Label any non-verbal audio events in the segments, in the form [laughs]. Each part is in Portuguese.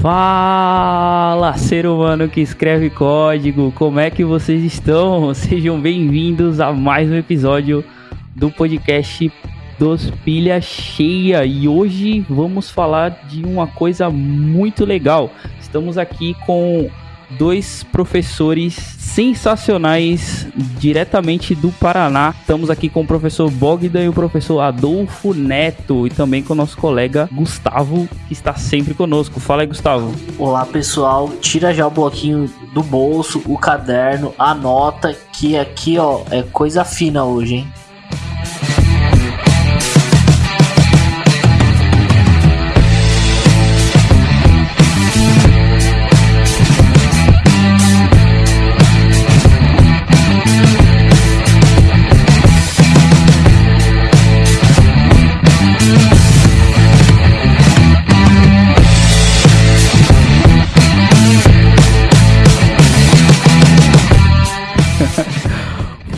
Fala, ser humano que escreve código, como é que vocês estão? [laughs] Sejam bem-vindos a mais um episódio do podcast dos Pilha Cheia e hoje vamos falar de uma coisa muito legal. Estamos aqui com dois professores sensacionais diretamente do Paraná. Estamos aqui com o professor Bogdan e o professor Adolfo Neto e também com o nosso colega Gustavo, que está sempre conosco. Fala aí, Gustavo. Olá, pessoal. Tira já o bloquinho do bolso, o caderno, anota que aqui, ó, é coisa fina hoje, hein?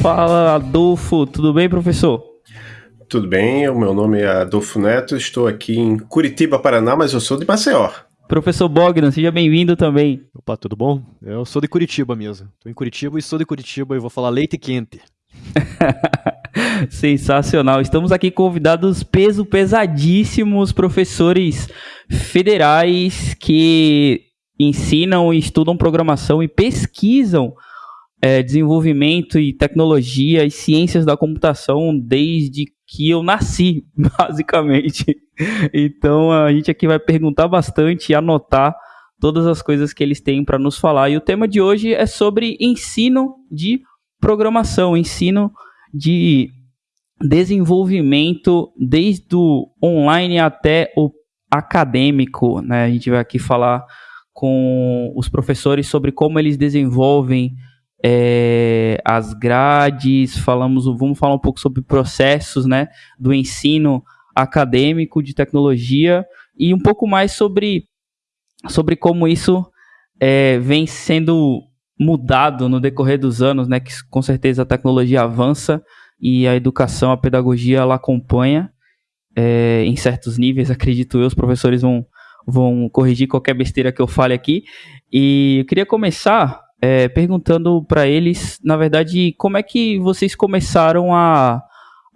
Fala, Adolfo. Tudo bem, professor? Tudo bem, o meu nome é Adolfo Neto, estou aqui em Curitiba, Paraná, mas eu sou de Maceió. Professor Bogdan, seja bem-vindo também. Opa, tudo bom? Eu sou de Curitiba mesmo. Estou em Curitiba e sou de Curitiba e vou falar leite quente. [laughs] Sensacional. Estamos aqui convidados peso pesadíssimos professores federais que ensinam e estudam programação e pesquisam é, desenvolvimento e tecnologia e ciências da computação desde que eu nasci, [laughs] basicamente. Então a gente aqui vai perguntar bastante e anotar todas as coisas que eles têm para nos falar. E o tema de hoje é sobre ensino de programação, ensino de desenvolvimento desde o online até o acadêmico, né? A gente vai aqui falar com os professores sobre como eles desenvolvem é, as grades, falamos, vamos falar um pouco sobre processos, né, do ensino acadêmico de tecnologia e um pouco mais sobre, sobre como isso é, vem sendo mudado no decorrer dos anos, né, que com certeza a tecnologia avança e a educação, a pedagogia, ela acompanha é, em certos níveis, acredito eu, os professores vão, vão corrigir qualquer besteira que eu fale aqui. E eu queria começar é, perguntando para eles, na verdade, como é que vocês começaram a,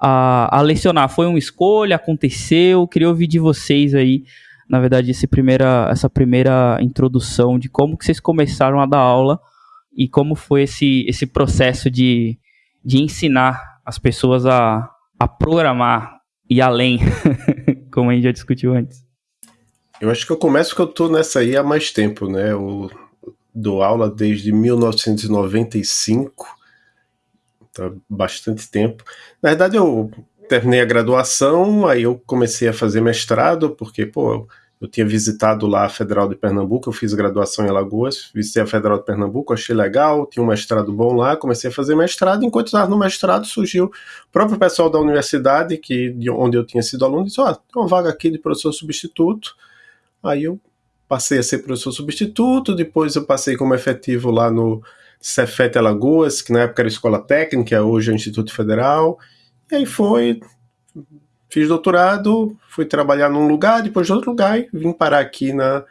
a, a, lecionar? Foi uma escolha? Aconteceu? Queria ouvir de vocês aí, na verdade, esse primeira, essa primeira introdução de como que vocês começaram a dar aula e como foi esse, esse processo de, de ensinar as pessoas a, a programar e além, [laughs] como a gente já discutiu antes. Eu acho que eu começo que eu tô nessa aí há mais tempo, né? O dou aula desde 1995, então bastante tempo. Na verdade, eu terminei a graduação, aí eu comecei a fazer mestrado, porque, pô, eu tinha visitado lá a Federal de Pernambuco, eu fiz graduação em Alagoas, visitei a Federal de Pernambuco, achei legal, tinha um mestrado bom lá, comecei a fazer mestrado, enquanto estava no mestrado surgiu o próprio pessoal da universidade, que de onde eu tinha sido aluno, disse, ó, oh, tem uma vaga aqui de professor substituto, aí eu passei a ser professor substituto, depois eu passei como efetivo lá no Cefet Alagoas, que na época era escola técnica, hoje é Instituto Federal, e aí foi, fiz doutorado, fui trabalhar num lugar, depois de outro lugar, e vim parar aqui na,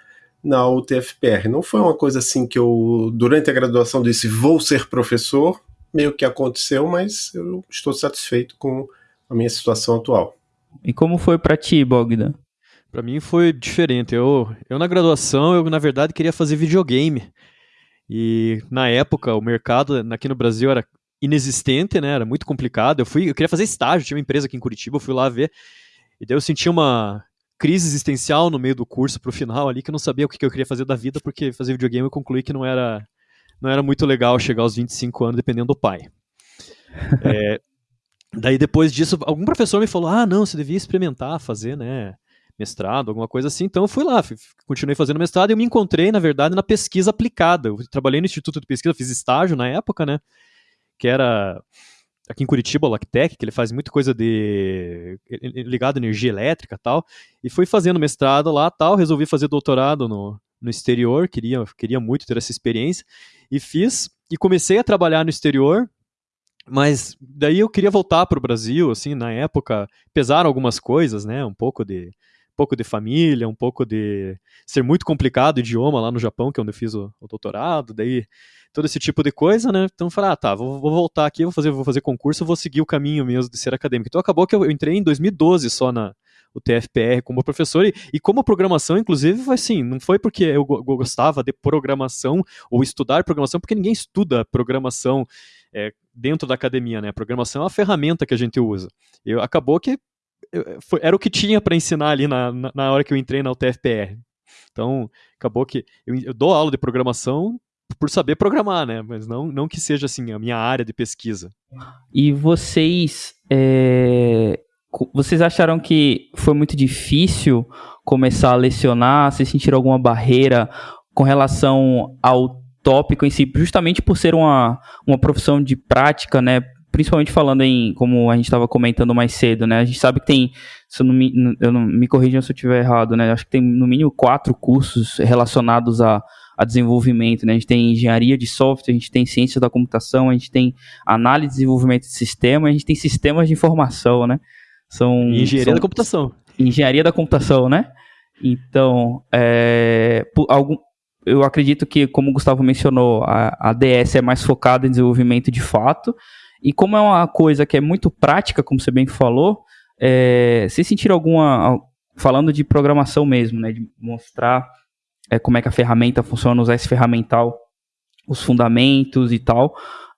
na UTFPR. Não foi uma coisa assim que eu, durante a graduação, disse vou ser professor, meio que aconteceu, mas eu estou satisfeito com a minha situação atual. E como foi para ti, Bogdan? Para mim foi diferente. Eu, eu na graduação, eu na verdade queria fazer videogame. E na época o mercado aqui no Brasil era inexistente, né? Era muito complicado. Eu fui, eu queria fazer estágio, tinha uma empresa aqui em Curitiba, eu fui lá ver. E daí eu senti uma crise existencial no meio do curso pro final ali, que eu não sabia o que eu queria fazer da vida, porque fazer videogame eu concluí que não era não era muito legal chegar aos 25 anos dependendo do pai. [laughs] É, daí depois disso, algum professor me falou: "Ah, não, você devia experimentar fazer, né, mestrado, alguma coisa assim. Então fui lá, continuei fazendo mestrado e eu me encontrei, na verdade, na pesquisa aplicada. Eu trabalhei no Instituto de Pesquisa, fiz estágio na época, né? Que era aqui em Curitiba, o Lactec, que ele faz muita coisa de ligado à energia elétrica tal, e fui fazendo mestrado lá tal, resolvi fazer doutorado no, no exterior, queria, queria muito ter essa experiência, e fiz, e comecei a trabalhar no exterior, mas daí eu queria voltar para o Brasil, assim, na época pesaram algumas coisas, né, um pouco de pouco de família, um pouco de ser muito complicado o idioma lá no Japão, que é onde eu fiz o, o doutorado, daí todo esse tipo de coisa, né? Então falar, ah, tá, vou, vou, voltar aqui, vou fazer, vou fazer concurso, vou seguir o caminho mesmo de ser acadêmico. Então acabou que eu, eu entrei em 2012 só na o TFPR como professor e, e como programação, inclusive, foi assim, não foi porque eu, eu gostava de programação ou estudar programação, porque ninguém estuda programação é, dentro da academia, né? A programação é uma ferramenta que a gente usa. Eu, acabou que eu, foi, era o que tinha para ensinar ali na, na, na, hora que eu entrei na UTFPR. Então, acabou que eu, eu dou aula de programação por saber programar, né? Mas não, não que seja assim a minha área de pesquisa. E vocês, é... vocês acharam que foi muito difícil começar a lecionar? Vocês sentiram alguma barreira com relação ao tópico em si, justamente por ser uma, uma profissão de prática, né? Principalmente falando em, como a gente estava comentando mais cedo, né? A gente sabe que tem, se eu não me, eu não, me corrijam se eu estiver errado, né? Acho que tem no mínimo quatro cursos relacionados a, a desenvolvimento, né? A gente tem engenharia de software, a gente tem ciência da computação, a gente tem análise e desenvolvimento de sistema, a gente tem sistemas de informação, né? São, engenharia são, da computação. Engenharia da computação, né? Então, é, algum, eu acredito que, como o Gustavo mencionou, a, a DS é mais focada em desenvolvimento de fato. E como é uma coisa que é muito prática, como você bem falou, é, vocês sentiram alguma. Falando de programação mesmo, né? De mostrar é, como é que a ferramenta funciona, usar esse ferramental, os fundamentos e tal.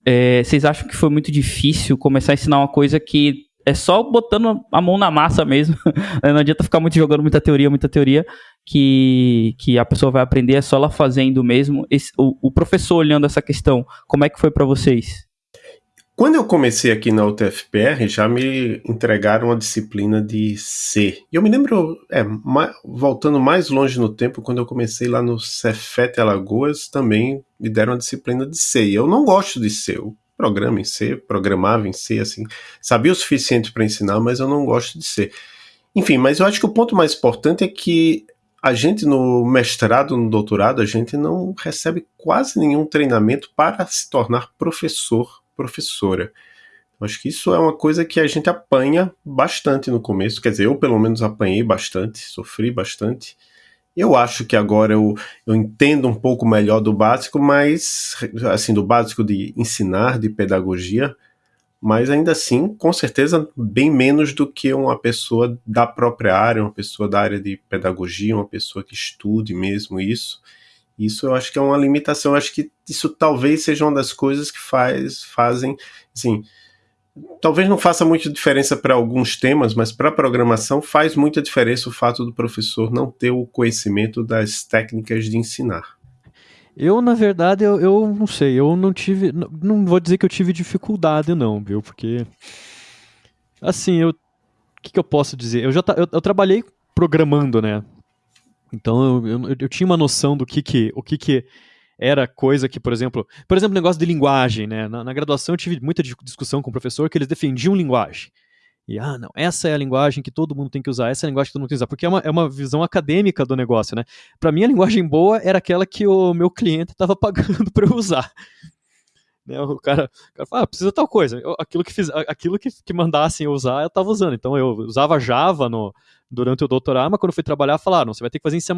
É, vocês acham que foi muito difícil começar a ensinar uma coisa que é só botando a mão na massa mesmo. [laughs] Não adianta ficar muito jogando muita teoria, muita teoria, que, que a pessoa vai aprender, é só ela fazendo mesmo. Esse, o, o professor olhando essa questão, como é que foi para vocês? Quando eu comecei aqui na UTFPR, já me entregaram a disciplina de C. E eu me lembro, é, ma voltando mais longe no tempo, quando eu comecei lá no Cefet Alagoas, também me deram a disciplina de C. E eu não gosto de C. Eu programa em C, programava em C, assim, sabia o suficiente para ensinar, mas eu não gosto de C. Enfim, mas eu acho que o ponto mais importante é que a gente no mestrado, no doutorado, a gente não recebe quase nenhum treinamento para se tornar professor, professora. Eu acho que isso é uma coisa que a gente apanha bastante no começo, quer dizer, eu pelo menos apanhei bastante, sofri bastante. Eu acho que agora eu, eu entendo um pouco melhor do básico, mas assim, do básico de ensinar, de pedagogia, mas ainda assim, com certeza, bem menos do que uma pessoa da própria área, uma pessoa da área de pedagogia, uma pessoa que estude mesmo isso. Isso eu acho que é uma limitação. Eu acho que isso talvez seja uma das coisas que faz, fazem, assim, talvez não faça muita diferença para alguns temas, mas para programação faz muita diferença o fato do professor não ter o conhecimento das técnicas de ensinar. Eu, na verdade, eu, eu não sei, eu não tive, não, não vou dizer que eu tive dificuldade não, viu, porque, assim, eu, o que, que eu posso dizer? Eu já eu, eu trabalhei programando, né, então eu, eu, eu, tinha uma noção do que que, o que que era coisa que, por exemplo, por exemplo, negócio de linguagem, né? Na, na, graduação eu tive muita discussão com o professor que eles defendiam linguagem. E, ah, não, essa é a linguagem que todo mundo tem que usar, essa é a linguagem que todo mundo tem que usar, porque é uma, é uma visão acadêmica do negócio, né? Para mim, a linguagem boa era aquela que o meu cliente estava [laughs] pagando para eu usar. Né, o cara, o cara fala, ah, precisa tal coisa. Eu, aquilo que, fiz, aquilo que, que mandassem eu usar, eu estava usando. Então, eu usava Java no, durante o doutorado, mas quando fui trabalhar, falaram, você vai ter que fazer em C++.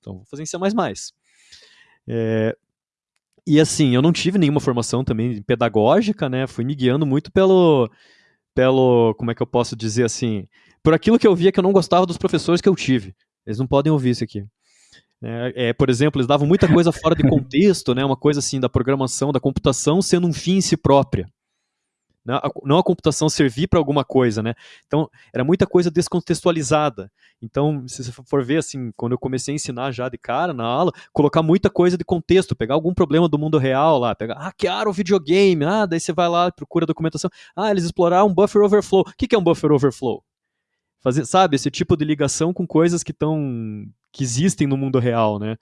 Então, vou fazer em C++. É, e assim, eu não tive nenhuma formação também pedagógica, né? Fui me guiando muito pelo, pelo, como é que eu posso dizer assim, por aquilo que eu via que eu não gostava dos professores que eu tive. Eles não podem ouvir isso aqui. É, é, por exemplo, eles davam muita coisa fora de [laughs] contexto, né? Uma coisa assim da programação, da computação sendo um fim em si própria não a computação servir para alguma coisa, né? Então, era muita coisa descontextualizada. Então, se você for ver, assim, quando eu comecei a ensinar já de cara na aula, colocar muita coisa de contexto, pegar algum problema do mundo real lá, pegar, ah, hackearam o videogame, ah, daí você vai lá, procura documentação, ah, eles exploraram um buffer overflow. O que é um buffer overflow? Fazer, sabe, esse tipo de ligação com coisas que estão, que existem no mundo real, né?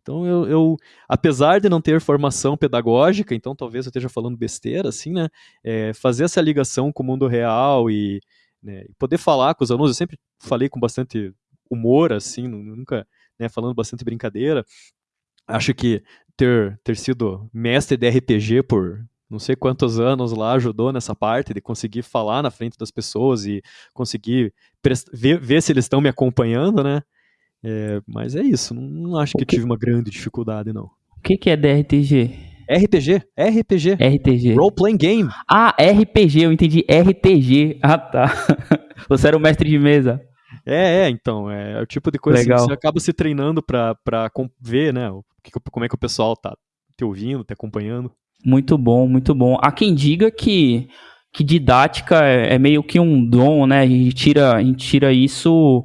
Então eu, eu, apesar de não ter formação pedagógica, então talvez eu esteja falando besteira, assim, né? É, fazer essa ligação com o mundo real e né, poder falar com os alunos, eu sempre falei com bastante humor, assim, nunca, né, falando bastante brincadeira. Acho que ter, ter sido mestre de RPG por não sei quantos anos lá ajudou nessa parte de conseguir falar na frente das pessoas e conseguir ver, ver se eles estão me acompanhando, né? É, mas é isso, não, acho que, que tive uma grande dificuldade, não. O que, que é DRTG? RPG, RPG. RTG. Role Playing Game. Ah, RPG, eu entendi RTG. Ah, tá. [laughs] Você era o mestre de mesa. É, é, então, é, é o tipo de coisa Legal. assim, você acaba se treinando pra, pra ver, né, o, como é que o pessoal tá te ouvindo, te acompanhando. Muito bom, muito bom. Há quem diga que, que didática é, é meio que um dom, né, a gente tira, a gente tira isso,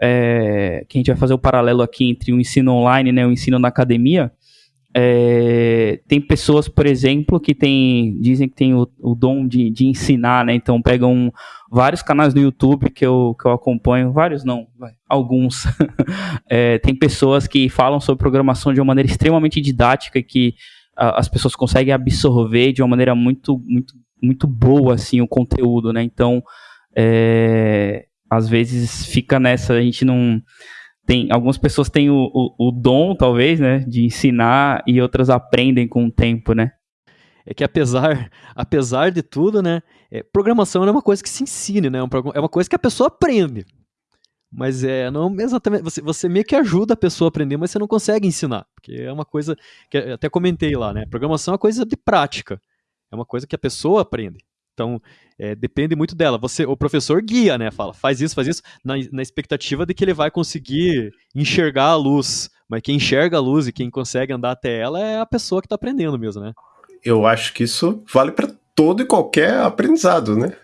é, que a gente vai fazer o paralelo aqui entre o ensino online, né, o ensino na academia, é, tem pessoas, por exemplo, que tem, dizem que tem o, o dom de, de, ensinar, né? Então pegam vários canais no YouTube que eu, que eu acompanho, vários não, alguns. [laughs] é, tem pessoas que falam sobre programação de uma maneira extremamente didática que as pessoas conseguem absorver de uma maneira muito, muito, muito boa assim o conteúdo, né? Então, é, às vezes fica nessa, a gente não tem algumas pessoas têm o, o, o, dom, talvez, né, de ensinar e outras aprendem com o tempo, né? É que apesar, [laughs] apesar de tudo, né, é, programação não é uma coisa que se ensine, né? É, é uma coisa que a pessoa aprende. Mas é não exatamente. Você, você meio que ajuda a pessoa a aprender, mas você não consegue ensinar. Porque é uma coisa que até comentei lá, né? Programação é uma coisa de prática. É uma coisa que a pessoa aprende. Então, é, depende muito dela. Você, o professor guia, né? Fala, faz isso, faz isso, na, na expectativa de que ele vai conseguir enxergar a luz. Mas quem enxerga a luz e quem consegue andar até ela é a pessoa que está aprendendo mesmo, né? Eu acho que isso vale para todo e qualquer aprendizado, né?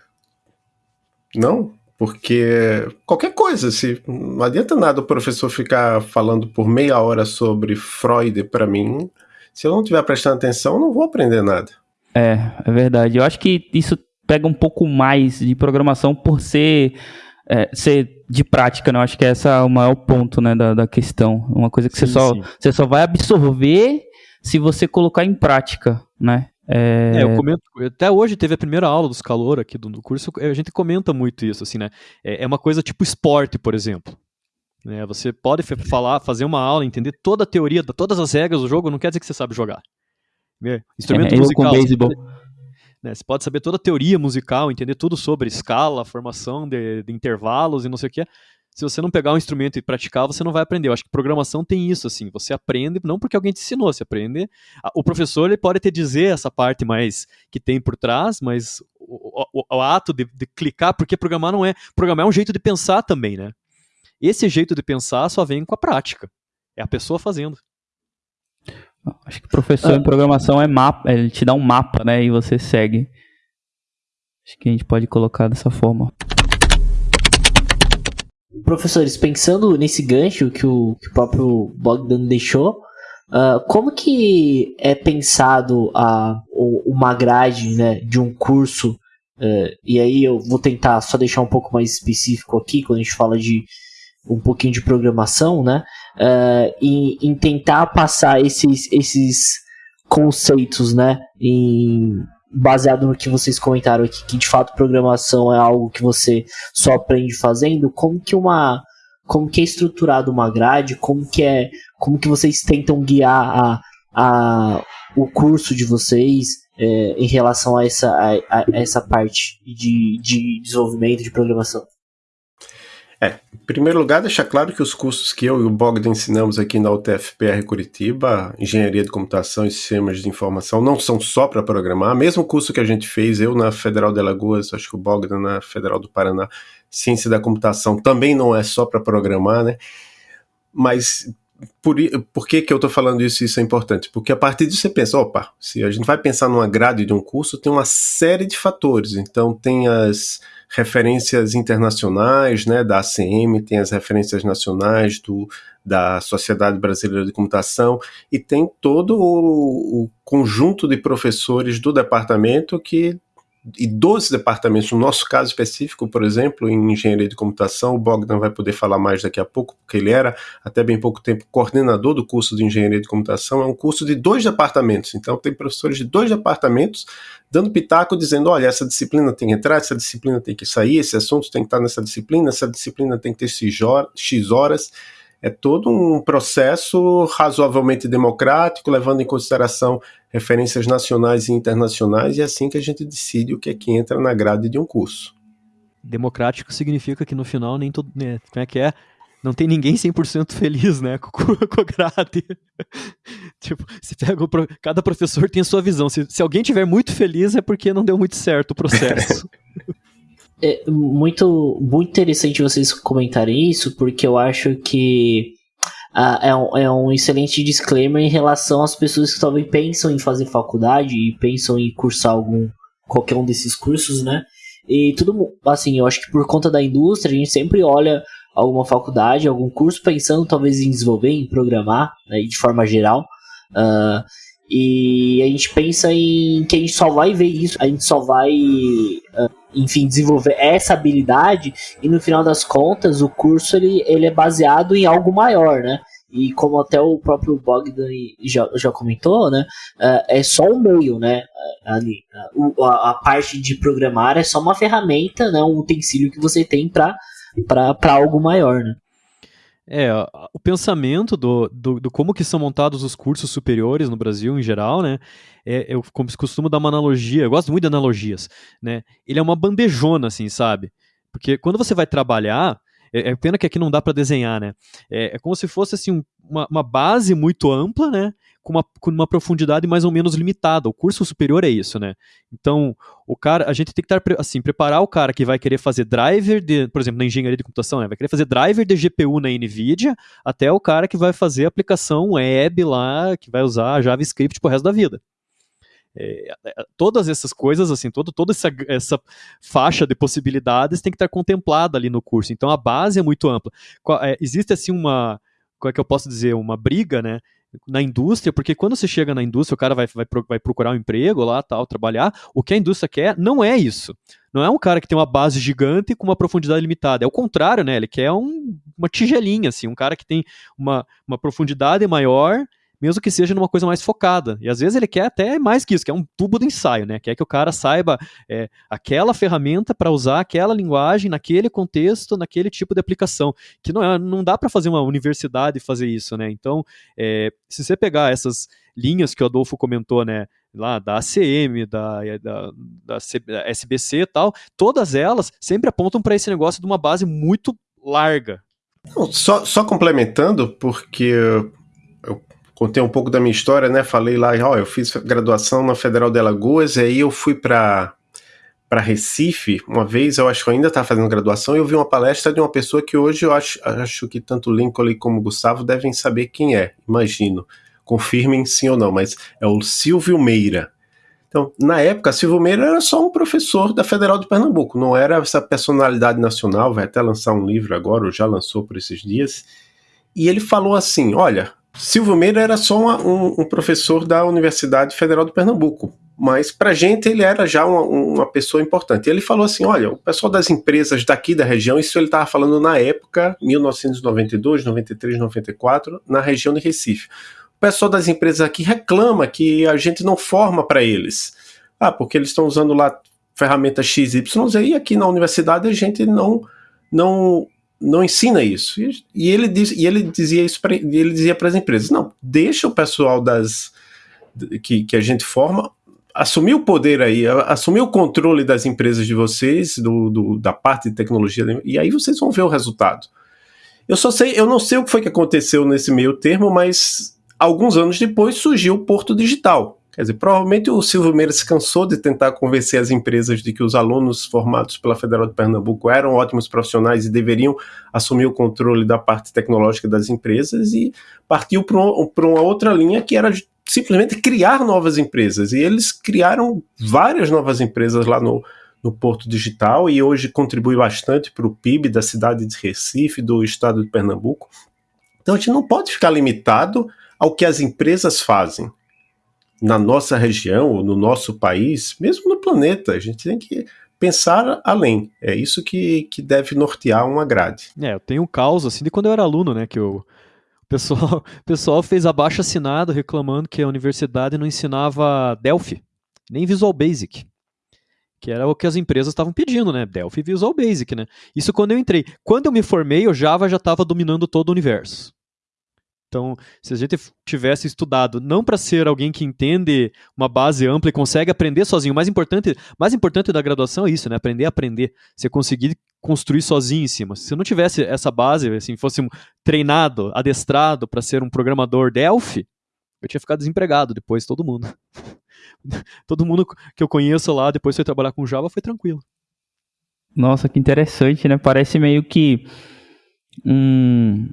Não? Porque qualquer coisa, se não adianta nada o professor ficar falando por meia hora sobre Freud para mim, se eu não estiver prestando atenção, eu não vou aprender nada. É, é verdade. Eu acho que isso pega um pouco mais de programação por ser, é, ser de prática, né? Eu acho que esse é o maior ponto né, da, da questão. Uma coisa que sim, você, só, você só vai absorver se você colocar em prática, né? É... é, eu comento, até hoje teve a primeira aula dos calor aqui do, do curso, a gente comenta muito isso, assim, né? É, é uma coisa tipo esporte, por exemplo. Né? Você pode falar, fazer uma aula, entender toda a teoria, todas as regras do jogo, não quer dizer que você sabe jogar. Né? Instrumento é, musical. Você pode, né, você pode saber toda a teoria musical, entender tudo sobre escala, formação de, de, intervalos e não sei o que. Se você não pegar um instrumento e praticar, você não vai aprender. Eu acho que programação tem isso, assim. Você aprende não porque alguém te ensinou, você aprende. O professor ele pode te dizer essa parte mais que tem por trás, mas o, o, o ato de, de clicar, porque programar não é. Programar é um jeito de pensar também, né? Esse jeito de pensar só vem com a prática. É a pessoa fazendo. Acho que professor ah. em programação é mapa, ele te dá um mapa, né? E você segue. Acho que a gente pode colocar dessa forma. Professores, pensando nesse gancho que o, que o próprio Bogdan deixou, uh, como que é pensado a, uma grade né, de um curso? Uh, e aí eu vou tentar só deixar um pouco mais específico aqui, quando a gente fala de um pouquinho de programação, né? Uh, e em tentar passar esses, esses conceitos, né? Em, baseado no que vocês comentaram aqui, que de fato programação é algo que você só aprende fazendo, como que uma como que é estruturado uma grade, como que é como que vocês tentam guiar a, a o curso de vocês é, em relação a essa, a, a essa parte de, de desenvolvimento de programação? É, em primeiro lugar, deixar claro que os cursos que eu e o Bogdan ensinamos aqui na UTFPR Curitiba, Engenharia de Computação e Sistemas de Informação, não são só para programar. Mesmo curso que a gente fez, eu na Federal de Alagoas, acho que o Bogdan na Federal do Paraná, Ciência da Computação, também não é só para programar, né? Mas por, por que, que eu estou falando isso isso é importante? Porque a partir disso você pensa, opa, se a gente vai pensar numa grade de um curso, tem uma série de fatores. Então tem as referências internacionais, né, da ACM, tem as referências nacionais do, da Sociedade Brasileira de Computação e tem todo o, o conjunto de professores do departamento que e dos departamentos, no nosso caso específico, por exemplo, em engenharia de computação, o Bogdan vai poder falar mais daqui a pouco, porque ele era até bem pouco tempo coordenador do curso de engenharia de computação. É um curso de dois departamentos, então tem professores de dois departamentos dando pitaco, dizendo: olha, essa disciplina tem que entrar, essa disciplina tem que sair, esse assunto tem que estar nessa disciplina, essa disciplina tem que ter X horas. É todo um processo razoavelmente democrático, levando em consideração referências nacionais e internacionais, e é assim que a gente decide o que é que entra na grade de um curso. Democrático significa que no final nem todo. Né, como é que é? não tem ninguém 100% feliz, né, [laughs] com, com a grade. [laughs] tipo, se pega o, cada professor tem a sua visão. Se, se alguém tiver muito feliz é porque não deu muito certo o processo. [laughs] é muito, muito interessante vocês comentarem isso, porque eu acho que ah, é, um, é um excelente disclaimer em relação às pessoas que talvez pensam em fazer faculdade e pensam em cursar algum qualquer um desses cursos, né? E tudo, assim, eu acho que por conta da indústria, a gente sempre olha alguma faculdade, algum curso, pensando talvez em desenvolver, em programar, né, de forma geral. Uh, e a gente pensa em que a gente só vai ver isso, a gente só vai, uh, enfim, desenvolver essa habilidade e no final das contas o curso ele, ele é baseado em algo maior, né? E como até o próprio Bogdan já, já comentou, né? Uh, é só o meio, né? Ali, a, a, parte de programar é só uma ferramenta, né? Um utensílio que você tem para algo maior, né? É, o pensamento do, do, do, como que são montados os cursos superiores no Brasil em geral, né? É, eu costumo dar uma analogia, eu gosto muito de analogias, né? Ele é uma bandejona, assim, sabe? Porque quando você vai trabalhar, é, é pena que aqui não dá para desenhar, né? É, é, como se fosse assim, uma, uma base muito ampla, né? Com uma, com uma profundidade mais ou menos limitada. O curso superior é isso, né? Então, o cara, a gente tem que estar assim, preparar o cara que vai querer fazer driver de, por exemplo, na engenharia de computação, né? vai querer fazer driver de GPU na Nvidia, até o cara que vai fazer aplicação web lá, que vai usar JavaScript pro resto da vida. É, é, todas essas coisas, assim, todo, toda essa, essa faixa de possibilidades tem que estar contemplada ali no curso. Então a base é muito ampla. É, existe assim uma, como é que eu posso dizer, uma briga, né, na indústria, porque quando você chega na indústria, o cara vai, vai, vai procurar um emprego lá, tal, trabalhar, o que a indústria quer não é isso. Não é um cara que tem uma base gigante com uma profundidade limitada. É o contrário, né? Ele quer um, uma tigelinha, assim, um cara que tem uma, uma profundidade maior mesmo que seja numa coisa mais focada. E às vezes ele quer até mais que isso, que é um tubo de ensaio, né? Quer que o cara saiba é, aquela ferramenta para usar aquela linguagem naquele contexto, naquele tipo de aplicação. Que não, é, não dá para fazer uma universidade fazer isso, né? Então, é, se você pegar essas linhas que o Adolfo comentou, né? Lá da ACM, da, da, da SBC e tal, todas elas sempre apontam para esse negócio de uma base muito larga. Só, só complementando, porque contei um pouco da minha história, né? Falei lá, ó, eu fiz graduação na Federal de Alagoas, e aí eu fui para para Recife, uma vez, eu acho que eu ainda estava fazendo graduação, e eu vi uma palestra de uma pessoa que hoje eu acho, acho que tanto Lincoln como Gustavo devem saber quem é, imagino. Confirmem sim ou não, mas é o Silvio Meira. Então, na época, Silvio Meira era só um professor da Federal de Pernambuco, não era essa personalidade nacional, vai até lançar um livro agora, ou já lançou por esses dias. E ele falou assim: olha, Silvio Meira era só uma, um, um, professor da Universidade Federal de Pernambuco, mas para gente ele era já uma, uma, pessoa importante. Ele falou assim: olha, o pessoal das empresas daqui da região, isso ele estava falando na época, 1992, 93, 94, na região de Recife. O pessoal das empresas aqui reclama que a gente não forma para eles. Ah, porque eles estão usando lá ferramentas XYZ e aqui na universidade a gente não não não ensina isso. E, ele, diz, e ele dizia isso para ele dizia para as empresas: não, deixa o pessoal das que, que a gente forma assumir o poder aí, assumir o controle das empresas de vocês, do, do, da parte de tecnologia, e aí vocês vão ver o resultado. Eu só sei, eu não sei o que foi que aconteceu nesse meio termo, mas alguns anos depois surgiu o Porto Digital, Quer dizer, provavelmente o Silvio Meira se cansou de tentar convencer as empresas de que os alunos formados pela Federal de Pernambuco eram ótimos profissionais e deveriam assumir o controle da parte tecnológica das empresas e partiu para uma, uma outra linha que era simplesmente criar novas empresas. E eles criaram várias novas empresas lá no, no Porto Digital e hoje contribui bastante para o PIB da cidade de Recife, do estado de Pernambuco. Então a gente não pode ficar limitado ao que as empresas fazem na nossa região, ou no nosso país, mesmo no planeta. A gente tem que pensar além. É isso que, que deve nortear uma grade. É, eu tenho um caos assim de quando eu era aluno, né? Que eu, o pessoal, [laughs] o pessoal fez abaixo assinado reclamando que a universidade não ensinava Delphi, nem Visual Basic. Que era o que as empresas estavam pedindo, né? Delphi e Visual Basic, né? Isso quando eu entrei. Quando eu me formei, o Java já estava dominando todo o universo. Então, se a gente tivesse estudado não para ser alguém que entende uma base ampla e consegue aprender sozinho, mais importante, mais importante da graduação é isso, né? Aprender a aprender. Você conseguir construir sozinho em cima. Se eu não tivesse essa base, assim, fosse treinado, adestrado para ser um programador Delphi, eu tinha ficado desempregado depois, todo mundo. [laughs] todo mundo que eu conheço lá, depois foi trabalhar com Java, foi tranquilo. Nossa, que interessante, né? Parece meio que um,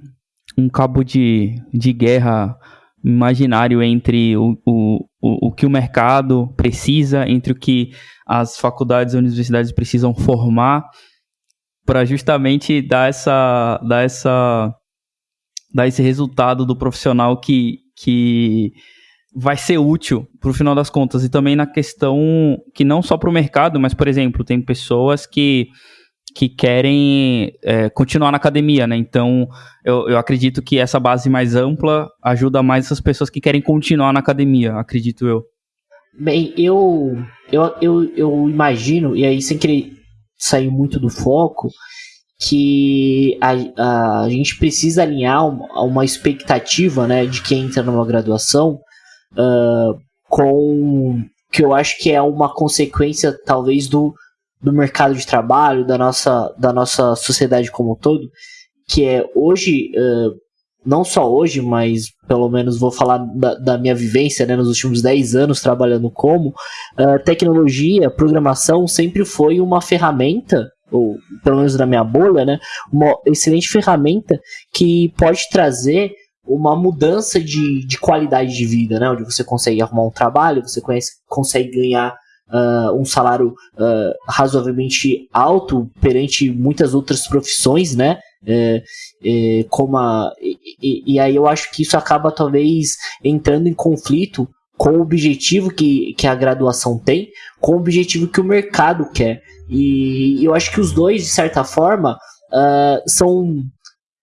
um cabo de, de guerra imaginário entre o, o, o, o que o mercado precisa, entre o que as faculdades e universidades precisam formar para justamente dar essa dar essa dar esse resultado do profissional que, que vai ser útil para o final das contas. E também na questão que não só para o mercado, mas por exemplo tem pessoas que que querem é, continuar na academia, né? Então, eu, eu acredito que essa base mais ampla ajuda mais essas pessoas que querem continuar na academia, acredito eu. Bem, eu, eu, eu, eu imagino, e aí sem querer sair muito do foco, que a, a gente precisa alinhar uma, uma expectativa né, de quem entra numa graduação uh, com que eu acho que é uma consequência talvez do, do mercado de trabalho, da nossa, da nossa sociedade como um todo, que é hoje, uh, não só hoje, mas pelo menos vou falar da, da minha vivência né, nos últimos 10 anos trabalhando como, uh, tecnologia, programação sempre foi uma ferramenta ou pelo menos na minha bolha, né, uma excelente ferramenta que pode trazer uma mudança de, de qualidade de vida, né, onde você consegue arrumar um trabalho, você conhece, consegue ganhar uh, um salário uh, razoavelmente alto perante muitas outras profissões, né? É, é, como a, e, e, aí eu acho que isso acaba talvez entrando em conflito com o objetivo que, que a graduação tem, com o objetivo que o mercado quer. E eu acho que os dois, de certa forma, uh, são.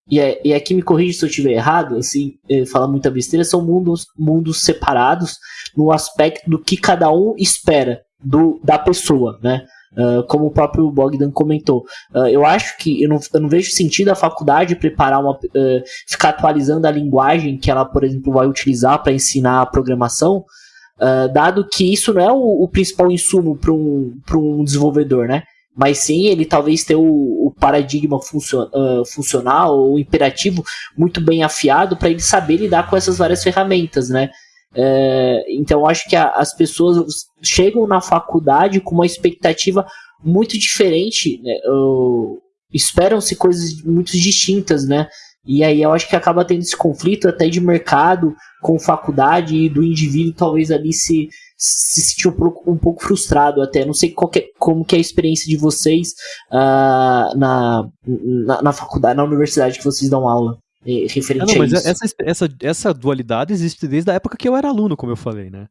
E, é, e aqui me corrija se eu estiver errado, assim, é, fala muita besteira, são mundos, mundos separados no aspecto do que cada um espera do, da pessoa, né? Uh, como o próprio Bogdan comentou. Uh, eu acho que eu não, eu não, vejo sentido a faculdade preparar uma. Uh, ficar atualizando a linguagem que ela, por exemplo, vai utilizar para ensinar a programação, dado que isso não é o, o principal insumo para um, um desenvolvedor, né? Mas sim ele talvez ter o, o paradigma funcion, funcional ou imperativo muito bem afiado para ele saber lidar com essas várias ferramentas, né? É, então, acho que a, as pessoas chegam na faculdade com uma expectativa muito diferente, né? esperam-se coisas muito distintas, né? E aí eu acho que acaba tendo esse conflito até de mercado com faculdade e do indivíduo talvez ali se, se sentir um pouco, frustrado até. Não sei é, como que é a experiência de vocês uh, na, na, na faculdade, na universidade que vocês dão aula referente não, a mas isso. Essa, essa, essa dualidade existe desde a época que eu era aluno, como eu falei, né?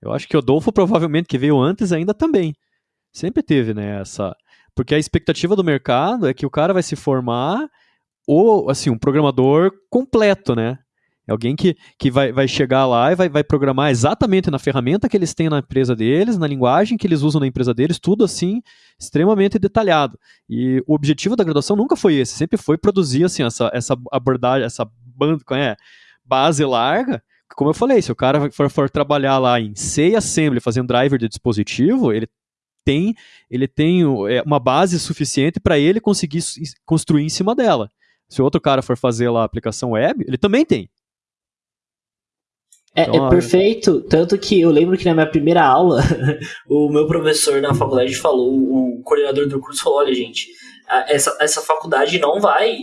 Eu acho que o Adolfo, provavelmente, que veio antes, ainda também. Sempre teve, né, essa... Porque a expectativa do mercado é que o cara vai se formar ou, assim, um programador completo, né? É alguém que, que vai, vai chegar lá e vai, vai programar exatamente na ferramenta que eles têm na empresa deles, na linguagem que eles usam na empresa deles, tudo assim, extremamente detalhado. E o objetivo da graduação nunca foi esse, sempre foi produzir assim, essa, essa abordagem, essa banda, é, base larga. Como eu falei, se o cara for, for trabalhar lá em C Assembly, fazendo driver de dispositivo, ele tem, ele tem é, uma base suficiente para ele conseguir construir em cima dela. Se outro cara for fazer lá a aplicação web, ele também tem. É, então, é perfeito, tanto que eu lembro que na minha primeira aula, [laughs] o meu professor na faculdade falou, o coordenador do curso falou, olha gente, essa, essa faculdade não vai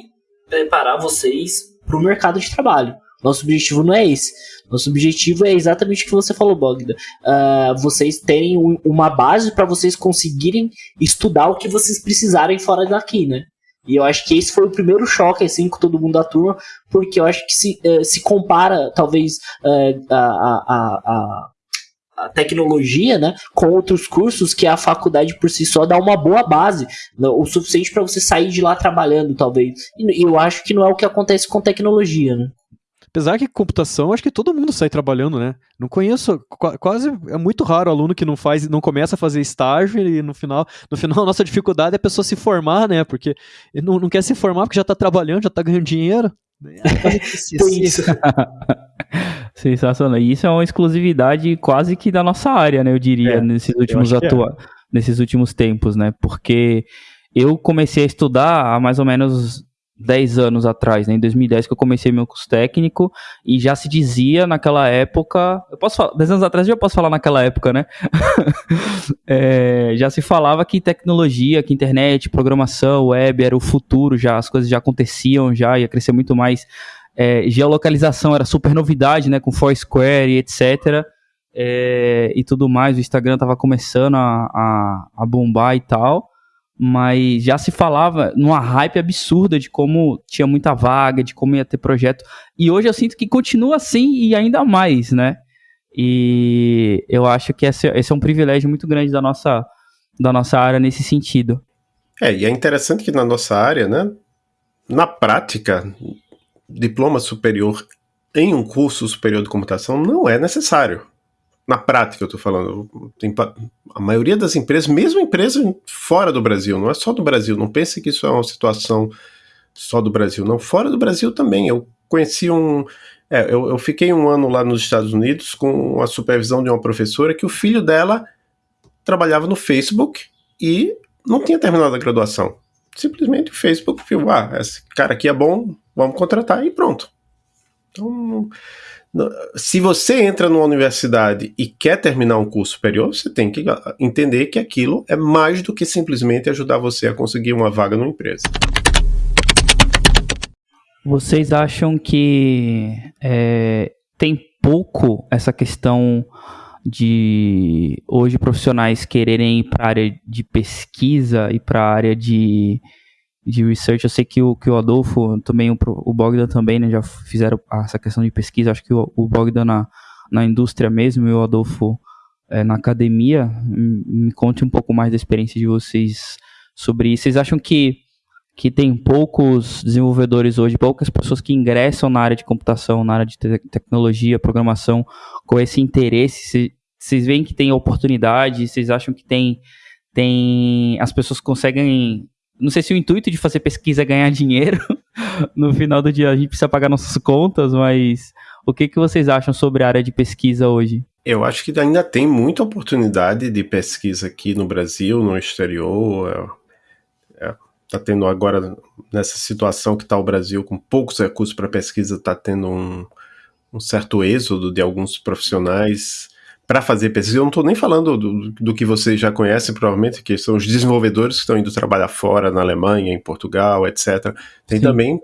preparar vocês para o mercado de trabalho. Nosso objetivo não é esse. Nosso objetivo é exatamente o que você falou, Bogda. Uh, vocês terem um, uma base para vocês conseguirem estudar o que vocês precisarem fora daqui, né? E eu acho que esse foi o primeiro choque, assim, com todo mundo da turma, porque eu acho que se, uh, se compara, talvez, uh, a, a, a, a, tecnologia, né, com outros cursos que a faculdade por si só dá uma boa base, né, o suficiente para você sair de lá trabalhando, talvez. E eu acho que não é o que acontece com tecnologia, né? Apesar que computação, acho que todo mundo sai trabalhando, né? Não conheço, quase é muito raro o aluno que não faz, não começa a fazer estágio e no final, no final a nossa dificuldade é a pessoa se formar, né? Porque não, não quer se formar porque já está trabalhando, já está ganhando dinheiro. isso. [laughs] Sensacional. E isso é uma exclusividade quase que da nossa área, né? Eu diria, É, nesses últimos é. atua nesses últimos tempos, né? Porque eu comecei a estudar há mais ou menos 10 anos atrás, né? Em 2010 que eu comecei meu curso técnico e já se dizia naquela época, eu posso falar, 10 anos atrás eu já posso falar naquela época, né? [laughs] É, já se falava que tecnologia, que internet, programação, web era o futuro já, as coisas já aconteciam já, ia crescer muito mais. É, geolocalização era super novidade, né? Com Foursquare e etc. É, e tudo mais, o Instagram tava começando a, a, a bombar e tal mas já se falava numa hype absurda de como tinha muita vaga, de como ia ter projeto. E hoje eu sinto que continua assim e ainda mais, né? E eu acho que esse, esse é um privilégio muito grande da nossa, da nossa área nesse sentido. É, e é interessante que na nossa área, né, na prática, diploma superior em um curso superior de computação não é necessário. Na prática, eu estou falando. Tem, a maioria das empresas, mesmo empresas fora do Brasil, não é só do Brasil, não pense que isso é uma situação só do Brasil, não. Fora do Brasil também. Eu conheci um. É, eu, eu fiquei um ano lá nos Estados Unidos com a supervisão de uma professora que o filho dela trabalhava no Facebook e não tinha terminado a graduação. Simplesmente o Facebook viu, ah, esse cara aqui é bom, vamos contratar e pronto. Então, se você entra numa universidade e quer terminar um curso superior, você tem que entender que aquilo é mais do que simplesmente ajudar você a conseguir uma vaga numa empresa. Vocês acham que é, tem pouco essa questão de hoje profissionais quererem ir para a área de pesquisa e para a área de, de research? Eu sei que o, que o Adolfo, também o, o Bogdan também, né, já fizeram essa questão de pesquisa. Acho que o, o Bogdan na, na indústria mesmo e o Adolfo é, na academia. Me conte um pouco mais da experiência de vocês sobre isso. Vocês acham que que tem poucos desenvolvedores hoje, poucas pessoas que ingressam na área de computação, na área de te tecnologia, programação, com esse interesse. Vocês veem que tem oportunidade, vocês acham que tem, tem. As pessoas conseguem. Não sei se o intuito de fazer pesquisa é ganhar dinheiro. [laughs] no final do dia a gente precisa pagar nossas contas, mas o que, que vocês acham sobre a área de pesquisa hoje? Eu acho que ainda tem muita oportunidade de pesquisa aqui no Brasil, no exterior. É, é está tendo agora, nessa situação que está o Brasil, com poucos recursos para pesquisa, está tendo um, um, certo êxodo de alguns profissionais para fazer pesquisa. Eu não estou nem falando do, do, que vocês já conhecem, provavelmente, que são os desenvolvedores que estão indo trabalhar fora, na Alemanha, em Portugal, etc. Tem Sim. também